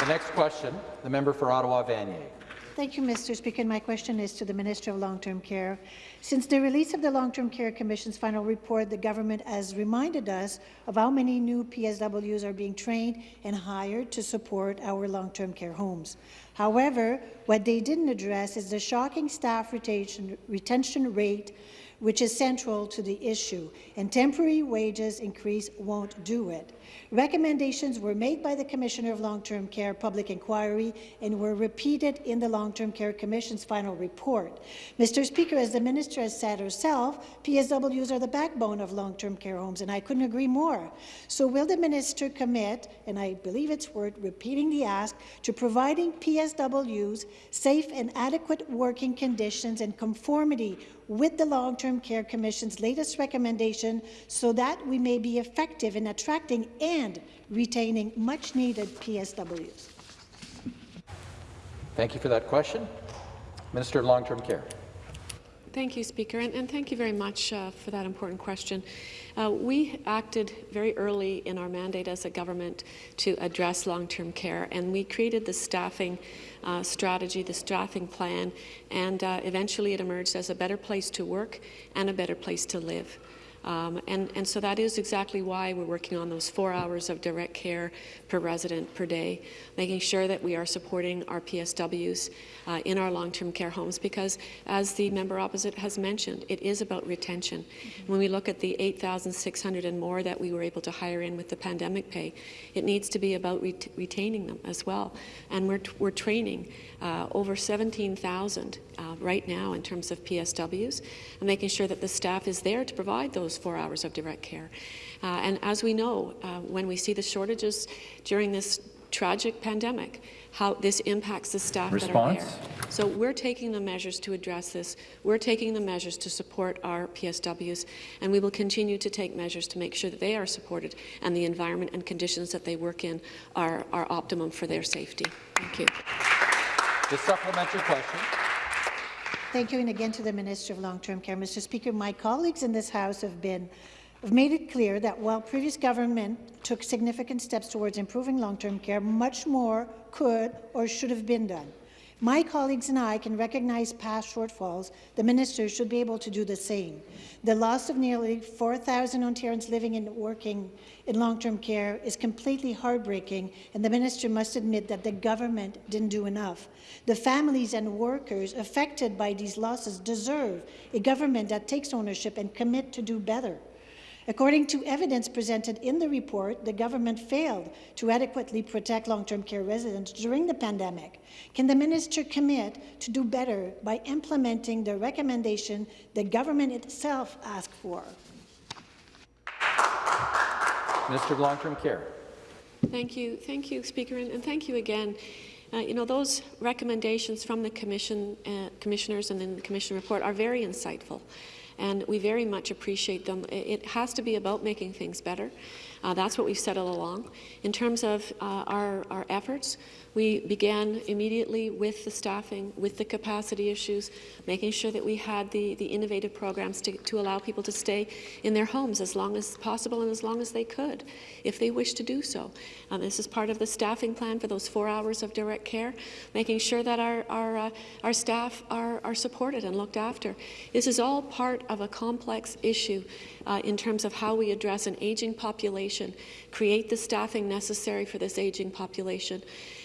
The next question, the member for Ottawa Vanier. Thank you, Mr. Speaker. My question is to the Minister of Long-Term Care. Since the release of the Long-Term Care Commission's final report, the government has reminded us of how many new PSWs are being trained and hired to support our long-term care homes. However, what they didn't address is the shocking staff retention, retention rate which is central to the issue, and temporary wages increase won't do it. Recommendations were made by the Commissioner of Long-Term Care Public Inquiry and were repeated in the Long-Term Care Commission's final report. Mr. Speaker, as the Minister has said herself, PSWs are the backbone of long-term care homes, and I couldn't agree more. So will the Minister commit, and I believe it's worth repeating the ask, to providing PSWs safe and adequate working conditions and conformity with the Long-Term Care Commission's latest recommendation so that we may be effective in attracting and retaining much-needed PSWs. Thank you for that question. Minister of Long-Term Care. Thank you, Speaker, and, and thank you very much uh, for that important question. Uh, we acted very early in our mandate as a government to address long-term care, and we created the staffing uh, strategy, the staffing plan, and uh, eventually it emerged as a better place to work and a better place to live. Um, and, and, so that is exactly why we're working on those four hours of direct care per resident per day, making sure that we are supporting our PSWs uh, in our long-term care homes because, as the member opposite has mentioned, it is about retention. Mm -hmm. When we look at the 8,600 and more that we were able to hire in with the pandemic pay, it needs to be about ret retaining them as well. And we're, we're training uh, over 17,000 uh, right now in terms of PSWs, and making sure that the staff is there to provide those four hours of direct care. Uh, and as we know, uh, when we see the shortages during this tragic pandemic, how this impacts the staff Response? that are there. So we're taking the measures to address this. We're taking the measures to support our PSWs, and we will continue to take measures to make sure that they are supported and the environment and conditions that they work in are, are optimum for their safety. Thank you. The supplementary question. Thank you, and again to the Minister of Long-Term Care. Mr. Speaker, my colleagues in this House have been have made it clear that while previous government took significant steps towards improving long-term care, much more could or should have been done. My colleagues and I can recognize past shortfalls. The minister should be able to do the same. The loss of nearly 4,000 Ontarians living and working in long-term care is completely heartbreaking, and the minister must admit that the government didn't do enough. The families and workers affected by these losses deserve a government that takes ownership and commit to do better. According to evidence presented in the report, the government failed to adequately protect long-term care residents during the pandemic. Can the minister commit to do better by implementing the recommendation the government itself asked for? Minister of Long-Term Care. Thank you. Thank you, Speaker, and, and thank you again. Uh, you know, those recommendations from the commission, uh, commissioners and in the commission report are very insightful and we very much appreciate them. It has to be about making things better. Uh, that's what we've said all along. In terms of uh, our, our efforts, we began immediately with the staffing, with the capacity issues, making sure that we had the, the innovative programs to, to allow people to stay in their homes as long as possible and as long as they could, if they wish to do so. This is part of the staffing plan for those four hours of direct care, making sure that our, our, uh, our staff are, are supported and looked after. This is all part of a complex issue uh, in terms of how we address an aging population, create the staffing necessary for this aging population.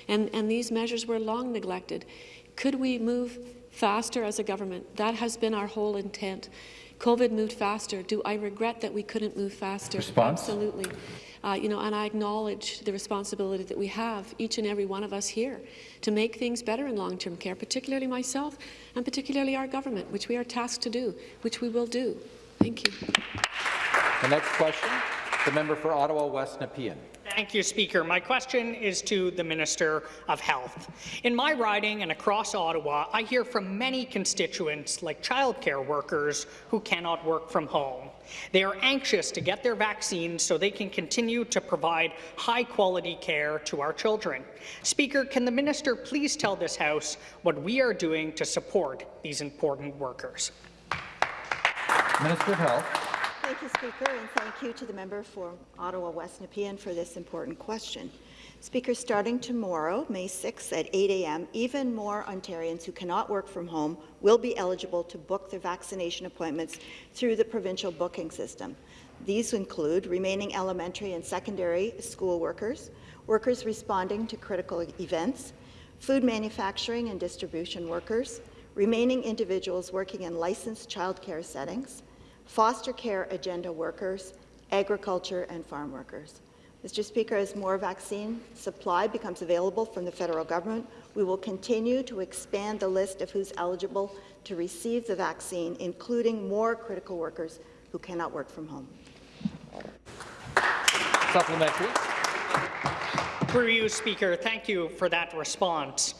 And, and these measures were long neglected. Could we move faster as a government? That has been our whole intent. COVID moved faster. Do I regret that we couldn't move faster? Response? Absolutely. Uh, you know, and I acknowledge the responsibility that we have, each and every one of us here, to make things better in long-term care, particularly myself and particularly our government, which we are tasked to do, which we will do. Thank you. The next question, the member for Ottawa West Nepean. Thank you, Speaker. My question is to the Minister of Health. In my riding and across Ottawa, I hear from many constituents, like childcare workers, who cannot work from home. They are anxious to get their vaccines so they can continue to provide high-quality care to our children. Speaker, can the minister please tell this House what we are doing to support these important workers? Minister of Health. Thank you, Speaker, and thank you to the member for Ottawa West Nepean for this important question. Speaker, starting tomorrow, May 6th at 8 a.m., even more Ontarians who cannot work from home will be eligible to book their vaccination appointments through the provincial booking system. These include remaining elementary and secondary school workers, workers responding to critical events, food manufacturing and distribution workers, remaining individuals working in licensed childcare settings, foster care agenda workers, agriculture and farm workers. Mr. Speaker, as more vaccine supply becomes available from the federal government, we will continue to expand the list of who's eligible to receive the vaccine, including more critical workers who cannot work from home. Supplementary. Through you, Speaker, thank you for that response.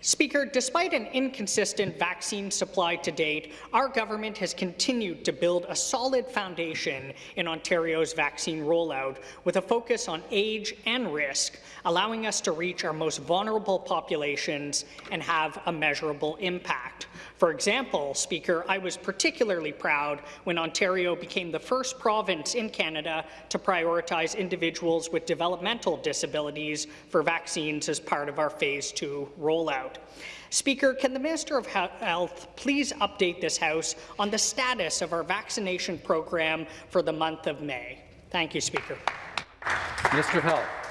Speaker, despite an inconsistent vaccine supply to date, our government has continued to build a solid foundation in Ontario's vaccine rollout with a focus on age and risk, allowing us to reach our most vulnerable populations and have a measurable impact. For example, Speaker, I was particularly proud when Ontario became the first province in Canada to prioritize individuals with developmental disabilities for vaccines as part of our Phase 2 rollout. Speaker, can the Minister of Health please update this House on the status of our vaccination program for the month of May? Thank you, Speaker. Of Health.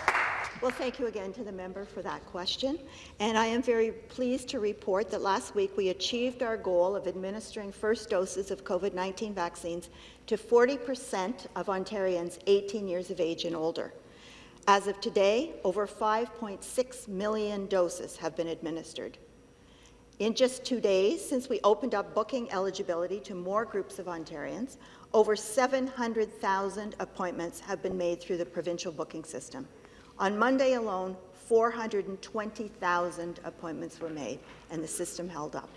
Well, thank you again to the member for that question. And I am very pleased to report that last week we achieved our goal of administering first doses of COVID-19 vaccines to 40 percent of Ontarians 18 years of age and older. As of today, over 5.6 million doses have been administered. In just two days, since we opened up booking eligibility to more groups of Ontarians, over 700,000 appointments have been made through the provincial booking system. On Monday alone, 420,000 appointments were made, and the system held up.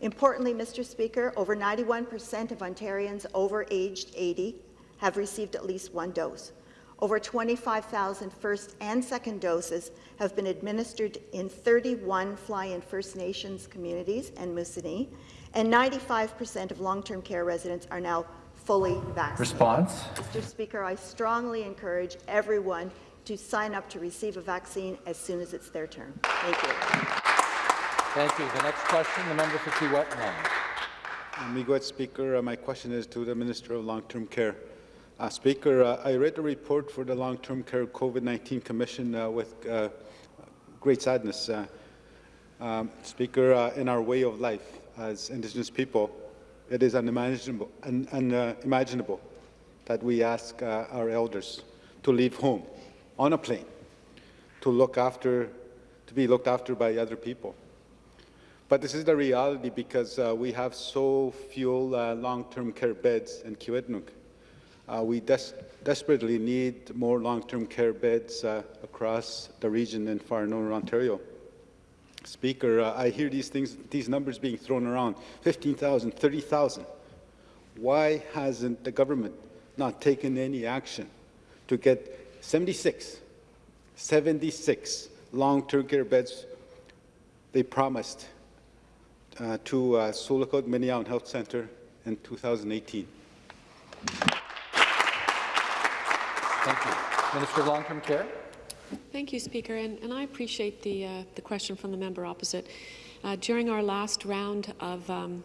Importantly, Mr. Speaker, over 91 percent of Ontarians over aged 80 have received at least one dose. Over 25,000 first and second doses have been administered in 31 Fly-in First Nations communities and Moosonee, and 95 percent of long-term care residents are now fully vaccinated. Response. Mr. Speaker, I strongly encourage everyone to sign up to receive a vaccine as soon as it's their turn. Thank you. Thank you. The next question, the member for Kiiwetinoong Miigwech Speaker, uh, my question is to the Minister of Long-Term Care. Uh, Speaker, uh, I read the report for the Long-Term Care COVID-19 Commission uh, with uh, great sadness. Uh, um, Speaker, in our way of life as Indigenous people, it is unimaginable, un unimaginable that we ask our elders to leave home on a plane to look after, to be looked after by other people. But this is the reality because uh, we have so few uh, long-term care beds in Kiiwetinoong. Uh, we des desperately need more long-term care beds uh, across the region in far northern Ontario. Speaker, uh, I hear these things, these numbers being thrown around, 15,000, 30,000. Why hasn't the government not taken any action to get 76, 76 long-term care beds they promised uh, to uh, Sioux Lookout Health Centre in 2018. Thank you. Minister of Long-Term Care. Thank you, Speaker, and, and I appreciate the, uh, the question from the member opposite. Uh, during our last round of um,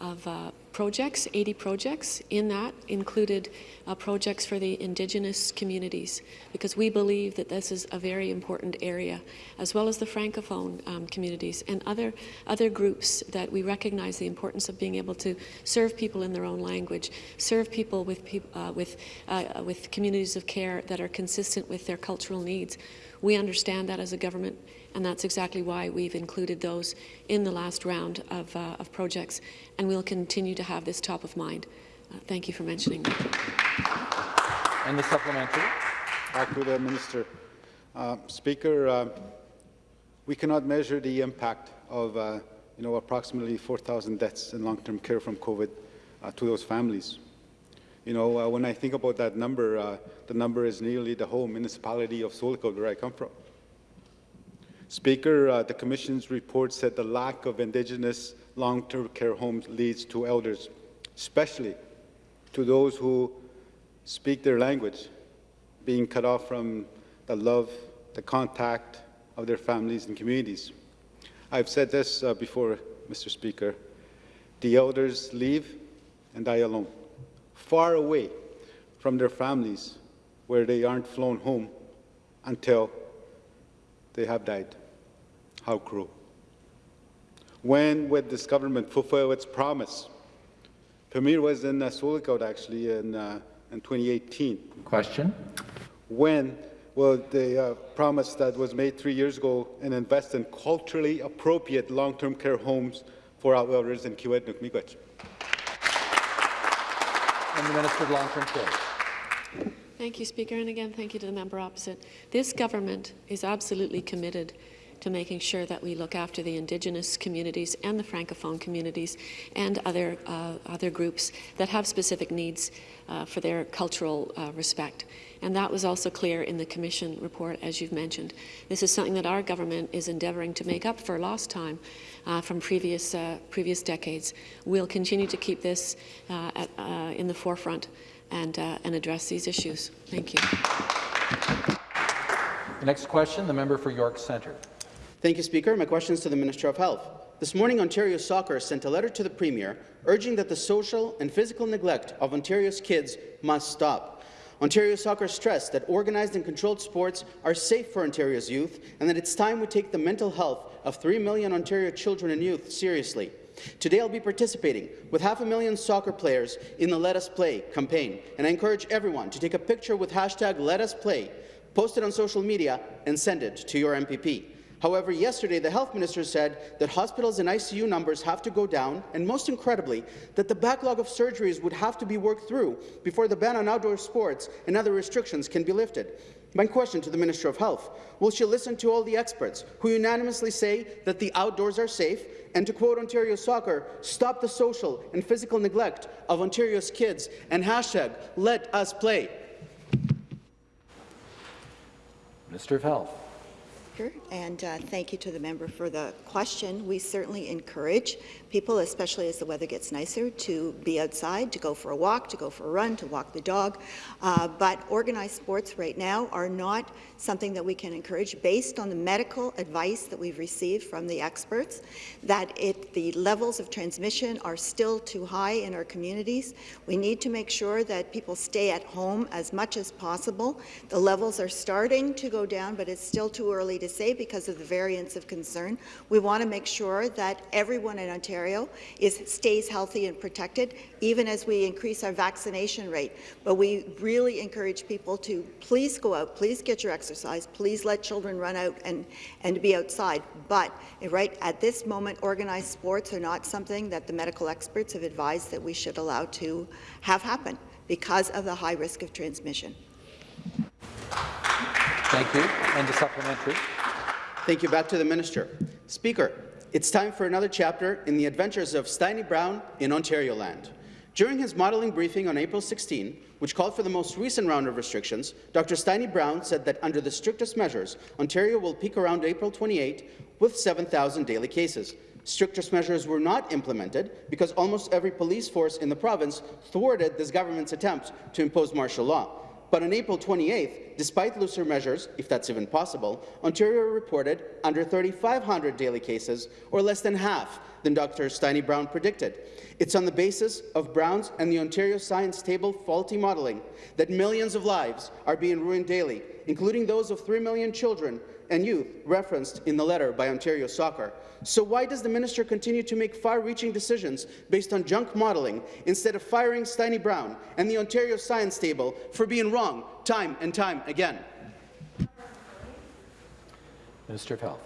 of uh, projects, 80 projects. In that included uh, projects for the Indigenous communities, because we believe that this is a very important area, as well as the Francophone um, communities and other, other groups that we recognize the importance of being able to serve people in their own language, serve people with, uh, with, uh, with communities of care that are consistent with their cultural needs. We understand that as a government and that's exactly why we've included those in the last round of, uh, of projects, and we'll continue to have this top of mind. Uh, thank you for mentioning that. And the supplementary. Back to the minister. Uh, Speaker, uh, we cannot measure the impact of uh, you know, approximately 4,000 deaths in long-term care from COVID uh, to those families. You know, uh, when I think about that number, uh, the number is nearly the whole municipality of Sioux Lookout, where I come from. Speaker, uh, the Commission's report said the lack of Indigenous long-term care homes leads to elders, especially to those who speak their language, being cut off from the love, the contact of their families and communities. I've said this uh, before, Mr. Speaker. The elders leave and die alone, far away from their families where they aren't flown home until they have died. How cruel. When would this government fulfill its promise? Premier was in uh, actually in, uh, in 2018. Question. When will the uh, promise that was made three years ago and invest in culturally appropriate long-term care homes for our elders in Kiiwetinoong Miigwech? And the Minister of Long-Term Care. Thank you, Speaker, and again, thank you to the member opposite. This government is absolutely committed to making sure that we look after the Indigenous communities and the Francophone communities and other, uh, other groups that have specific needs uh, for their cultural uh, respect. And that was also clear in the Commission report, as you've mentioned. This is something that our government is endeavouring to make up for lost time uh, from previous, uh, previous decades. We'll continue to keep this uh, at, in the forefront and, uh, and address these issues. Thank you. The next question, the member for York Centre. Thank you, Speaker. My question is to the Minister of Health. This morning, Ontario Soccer sent a letter to the Premier urging that the social and physical neglect of Ontario's kids must stop. Ontario Soccer stressed that organized and controlled sports are safe for Ontario's youth and that it's time we take the mental health of 3 million Ontario children and youth seriously. Today I'll be participating with half a million soccer players in the Let Us Play campaign, and I encourage everyone to take a picture with hashtag Let Us Play, post it on social media, and send it to your MPP. However, yesterday the health minister said that hospitals and ICU numbers have to go down, and most incredibly, that the backlog of surgeries would have to be worked through before the ban on outdoor sports and other restrictions can be lifted. My question to the Minister of Health, will she listen to all the experts who unanimously say that the outdoors are safe and to quote Ontario Soccer, stop the social and physical neglect of Ontario's kids and hashtag let us play. Minister of Health. And uh, thank you to the member for the question. We certainly encourage people, especially as the weather gets nicer, to be outside, to go for a walk, to go for a run, to walk the dog. Uh, but organized sports right now are not something that we can encourage based on the medical advice that we've received from the experts, that it, the levels of transmission are still too high in our communities. We need to make sure that people stay at home as much as possible. The levels are starting to go down, but it's still too early to say because of the variants of concern. We want to make sure that everyone in Ontario is, stays healthy and protected, even as we increase our vaccination rate. But we really encourage people to please go out, please get your exercise, please let children run out and, and be outside. But right at this moment, organized sports are not something that the medical experts have advised that we should allow to have happen because of the high risk of transmission. Thank you. And the supplementary. Thank you. Back to the minister. Speaker, it's time for another chapter in the adventures of Steini Brown in Ontario land. During his modelling briefing on April 16, which called for the most recent round of restrictions, Dr. Steini Brown said that under the strictest measures, Ontario will peak around April 28 with 7,000 daily cases. Strictest measures were not implemented because almost every police force in the province thwarted this government's attempt to impose martial law. But on April 28th, despite looser measures, if that's even possible, Ontario reported under 3,500 daily cases, or less than half than Dr. Steini Brown predicted. It's on the basis of Brown's and the Ontario Science Table faulty modelling that millions of lives are being ruined daily, including those of 3 million children and youth referenced in the letter by Ontario Soccer. So why does the minister continue to make far-reaching decisions based on junk modelling instead of firing Steini Brown and the Ontario Science Table for being wrong time and time again? Minister of Health.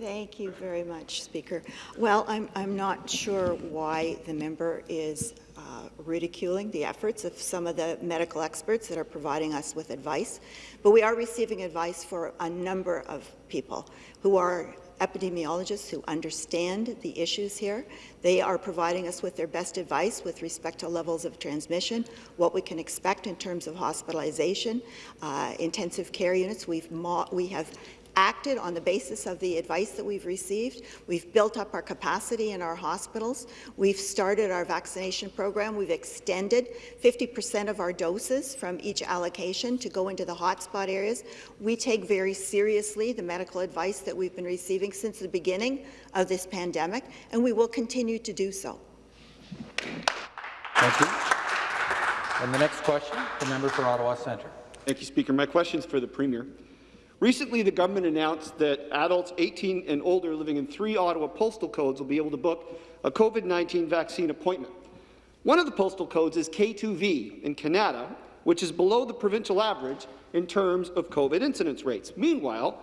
Thank you very much, Speaker. Well, I'm, I'm not sure why the member is uh, ridiculing the efforts of some of the medical experts that are providing us with advice, but we are receiving advice for a number of people who are epidemiologists who understand the issues here. They are providing us with their best advice with respect to levels of transmission, what we can expect in terms of hospitalization, uh, intensive care units. We've we have acted on the basis of the advice that we've received. We've built up our capacity in our hospitals. We've started our vaccination program. We've extended 50% of our doses from each allocation to go into the hotspot areas. We take very seriously the medical advice that we've been receiving since the beginning of this pandemic, and we will continue to do so. Thank you. And the next question, the member for Ottawa Centre. Thank you, Speaker. My question is for the Premier. Recently, the government announced that adults 18 and older living in three Ottawa postal codes will be able to book a COVID-19 vaccine appointment. One of the postal codes is K2V in Kanata, which is below the provincial average in terms of COVID incidence rates. Meanwhile,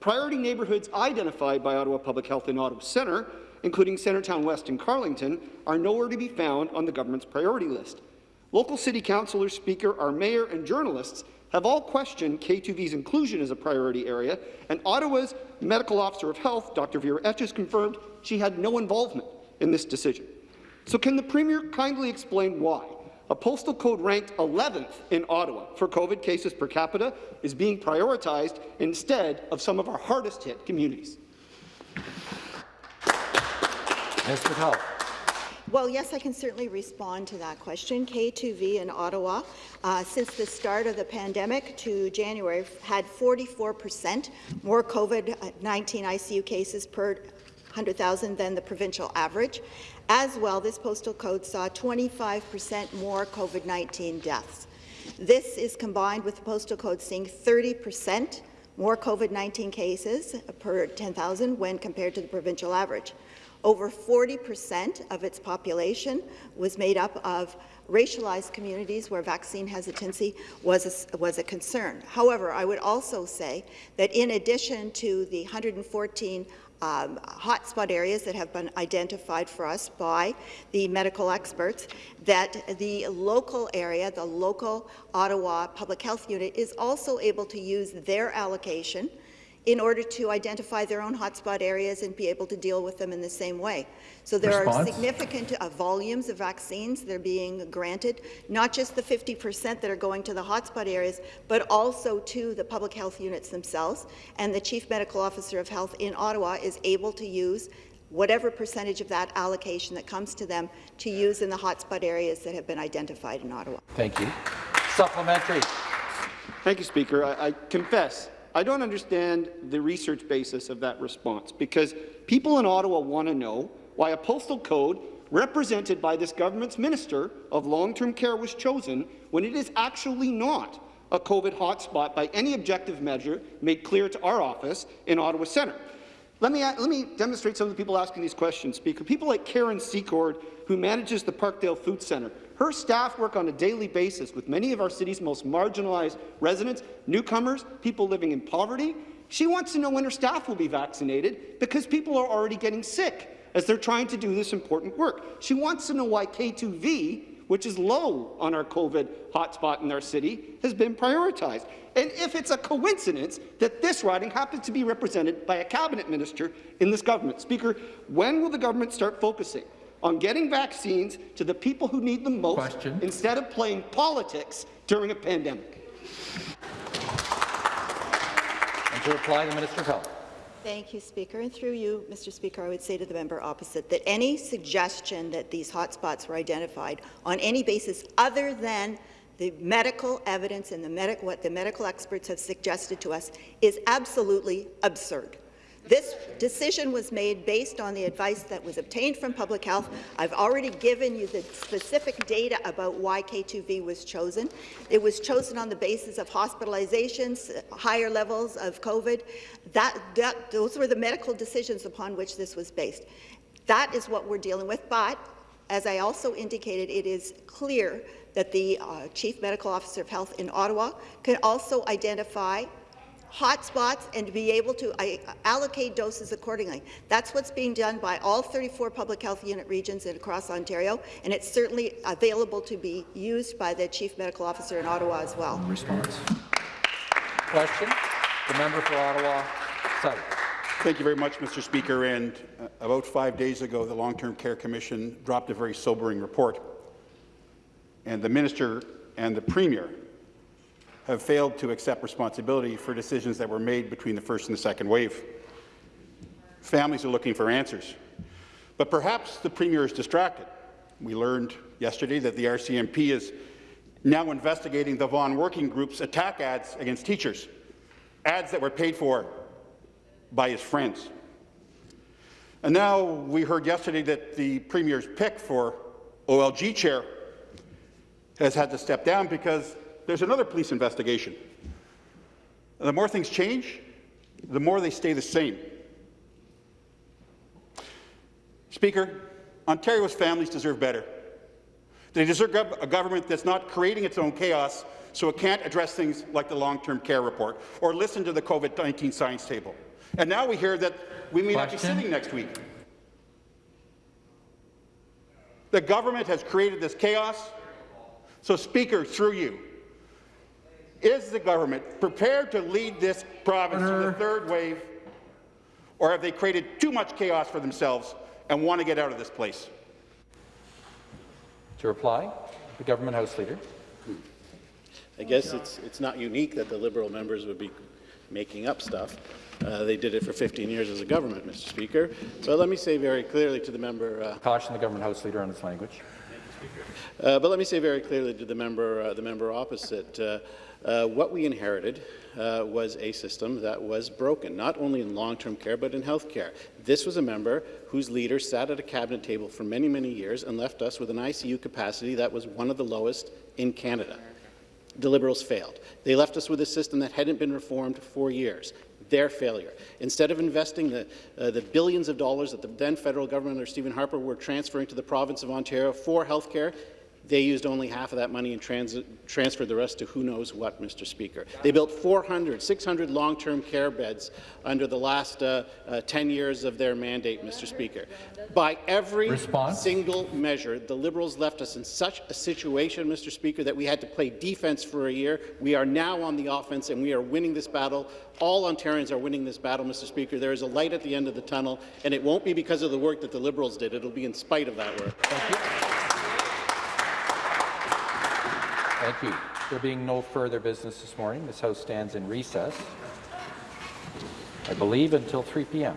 priority neighbourhoods identified by Ottawa Public Health in Ottawa Centre, including Centretown West and Carlington, are nowhere to be found on the government's priority list. Local city councillors, speaker, our mayor and journalists have all questioned K2V's inclusion as a priority area, and Ottawa's Medical Officer of Health, Dr. Vera Etches, confirmed she had no involvement in this decision. So can the Premier kindly explain why a postal code ranked 11th in Ottawa for COVID cases per capita is being prioritized instead of some of our hardest-hit communities? Minister of Health. Well, yes, I can certainly respond to that question. K2V in Ottawa, uh, since the start of the pandemic to January, had 44% more COVID-19 ICU cases per 100,000 than the provincial average. As well, this postal code saw 25% more COVID-19 deaths. This is combined with the postal code seeing 30% more COVID-19 cases per 10,000 when compared to the provincial average. Over 40% of its population was made up of racialized communities where vaccine hesitancy was a, was a concern. However, I would also say that in addition to the 114 um, hotspot areas that have been identified for us by the medical experts, that the local area, the local Ottawa Public Health Unit, is also able to use their allocation in order to identify their own hotspot areas and be able to deal with them in the same way. So there Response? are significant uh, volumes of vaccines that are being granted, not just the 50% that are going to the hotspot areas, but also to the public health units themselves. And the Chief Medical Officer of Health in Ottawa is able to use whatever percentage of that allocation that comes to them to use in the hotspot areas that have been identified in Ottawa. Thank you. Supplementary. Thank you, Speaker. I, I confess I don't understand the research basis of that response, because people in Ottawa want to know why a postal code represented by this government's Minister of Long-Term Care was chosen when it is actually not a COVID hotspot by any objective measure made clear to our office in Ottawa Centre. Let me, let me demonstrate some of the people asking these questions, Speaker. People like Karen Secord, who manages the Parkdale Food Centre. Her staff work on a daily basis with many of our city's most marginalized residents, newcomers, people living in poverty. She wants to know when her staff will be vaccinated because people are already getting sick as they're trying to do this important work. She wants to know why K2V, which is low on our COVID hotspot in our city, has been prioritized. And if it's a coincidence that this riding happens to be represented by a cabinet minister in this government. Speaker, when will the government start focusing on getting vaccines to the people who need them most Question. instead of playing politics during a pandemic. And to reply, the Minister of Health. Thank you, Speaker. And through you, Mr. Speaker, I would say to the member opposite that any suggestion that these hotspots were identified on any basis other than the medical evidence and the medic what the medical experts have suggested to us is absolutely absurd. This decision was made based on the advice that was obtained from public health. I've already given you the specific data about why K2V was chosen. It was chosen on the basis of hospitalizations, higher levels of COVID. That, that, those were the medical decisions upon which this was based. That is what we're dealing with, but as I also indicated, it is clear that the uh, Chief Medical Officer of Health in Ottawa can also identify hotspots and to be able to uh, allocate doses accordingly. That's what's being done by all 34 public health unit regions across Ontario, and it's certainly available to be used by the Chief Medical Officer in Ottawa as well. Response. Question. The member for Ottawa South. Thank you very much, Mr. Speaker. And uh, about five days ago, the Long-Term Care Commission dropped a very sobering report. And the minister and the premier have failed to accept responsibility for decisions that were made between the first and the second wave. Families are looking for answers. But perhaps the premier is distracted. We learned yesterday that the RCMP is now investigating the Vaughan Working Group's attack ads against teachers, ads that were paid for by his friends. And now we heard yesterday that the Premier's pick for OLG chair has had to step down because there's another police investigation. And the more things change, the more they stay the same. Speaker, Ontario's families deserve better. They deserve a government that's not creating its own chaos so it can't address things like the long-term care report or listen to the COVID-19 science table. And now we hear that we may Question? not be sitting next week. The government has created this chaos. So, Speaker, through you, is the government prepared to lead this province Order. through the third wave, or have they created too much chaos for themselves and want to get out of this place? To reply, the government House Leader. I guess it's, it's not unique that the Liberal members would be making up stuff. Uh, they did it for 15 years as a government, Mr. Speaker. But let me say very clearly to the member... Uh, Caution the government House Leader on its language. Uh, but let me say very clearly to the member, uh, the member opposite, uh, what we inherited uh, was a system that was broken, not only in long-term care, but in health care. This was a member whose leader sat at a cabinet table for many, many years and left us with an ICU capacity that was one of the lowest in Canada. The Liberals failed. They left us with a system that hadn't been reformed for years their failure. Instead of investing the, uh, the billions of dollars that the then federal government under Stephen Harper were transferring to the province of Ontario for health care, they used only half of that money and transit, transferred the rest to who knows what, Mr. Speaker. They built 400, 600 long-term care beds under the last uh, uh, 10 years of their mandate, Mr. Speaker. By every Response? single measure, the Liberals left us in such a situation, Mr. Speaker, that we had to play defense for a year. We are now on the offense, and we are winning this battle. All Ontarians are winning this battle, Mr. Speaker. There is a light at the end of the tunnel, and it won't be because of the work that the Liberals did. It will be in spite of that work. Thank you. There being no further business this morning, this House stands in recess, I believe, until 3 p.m.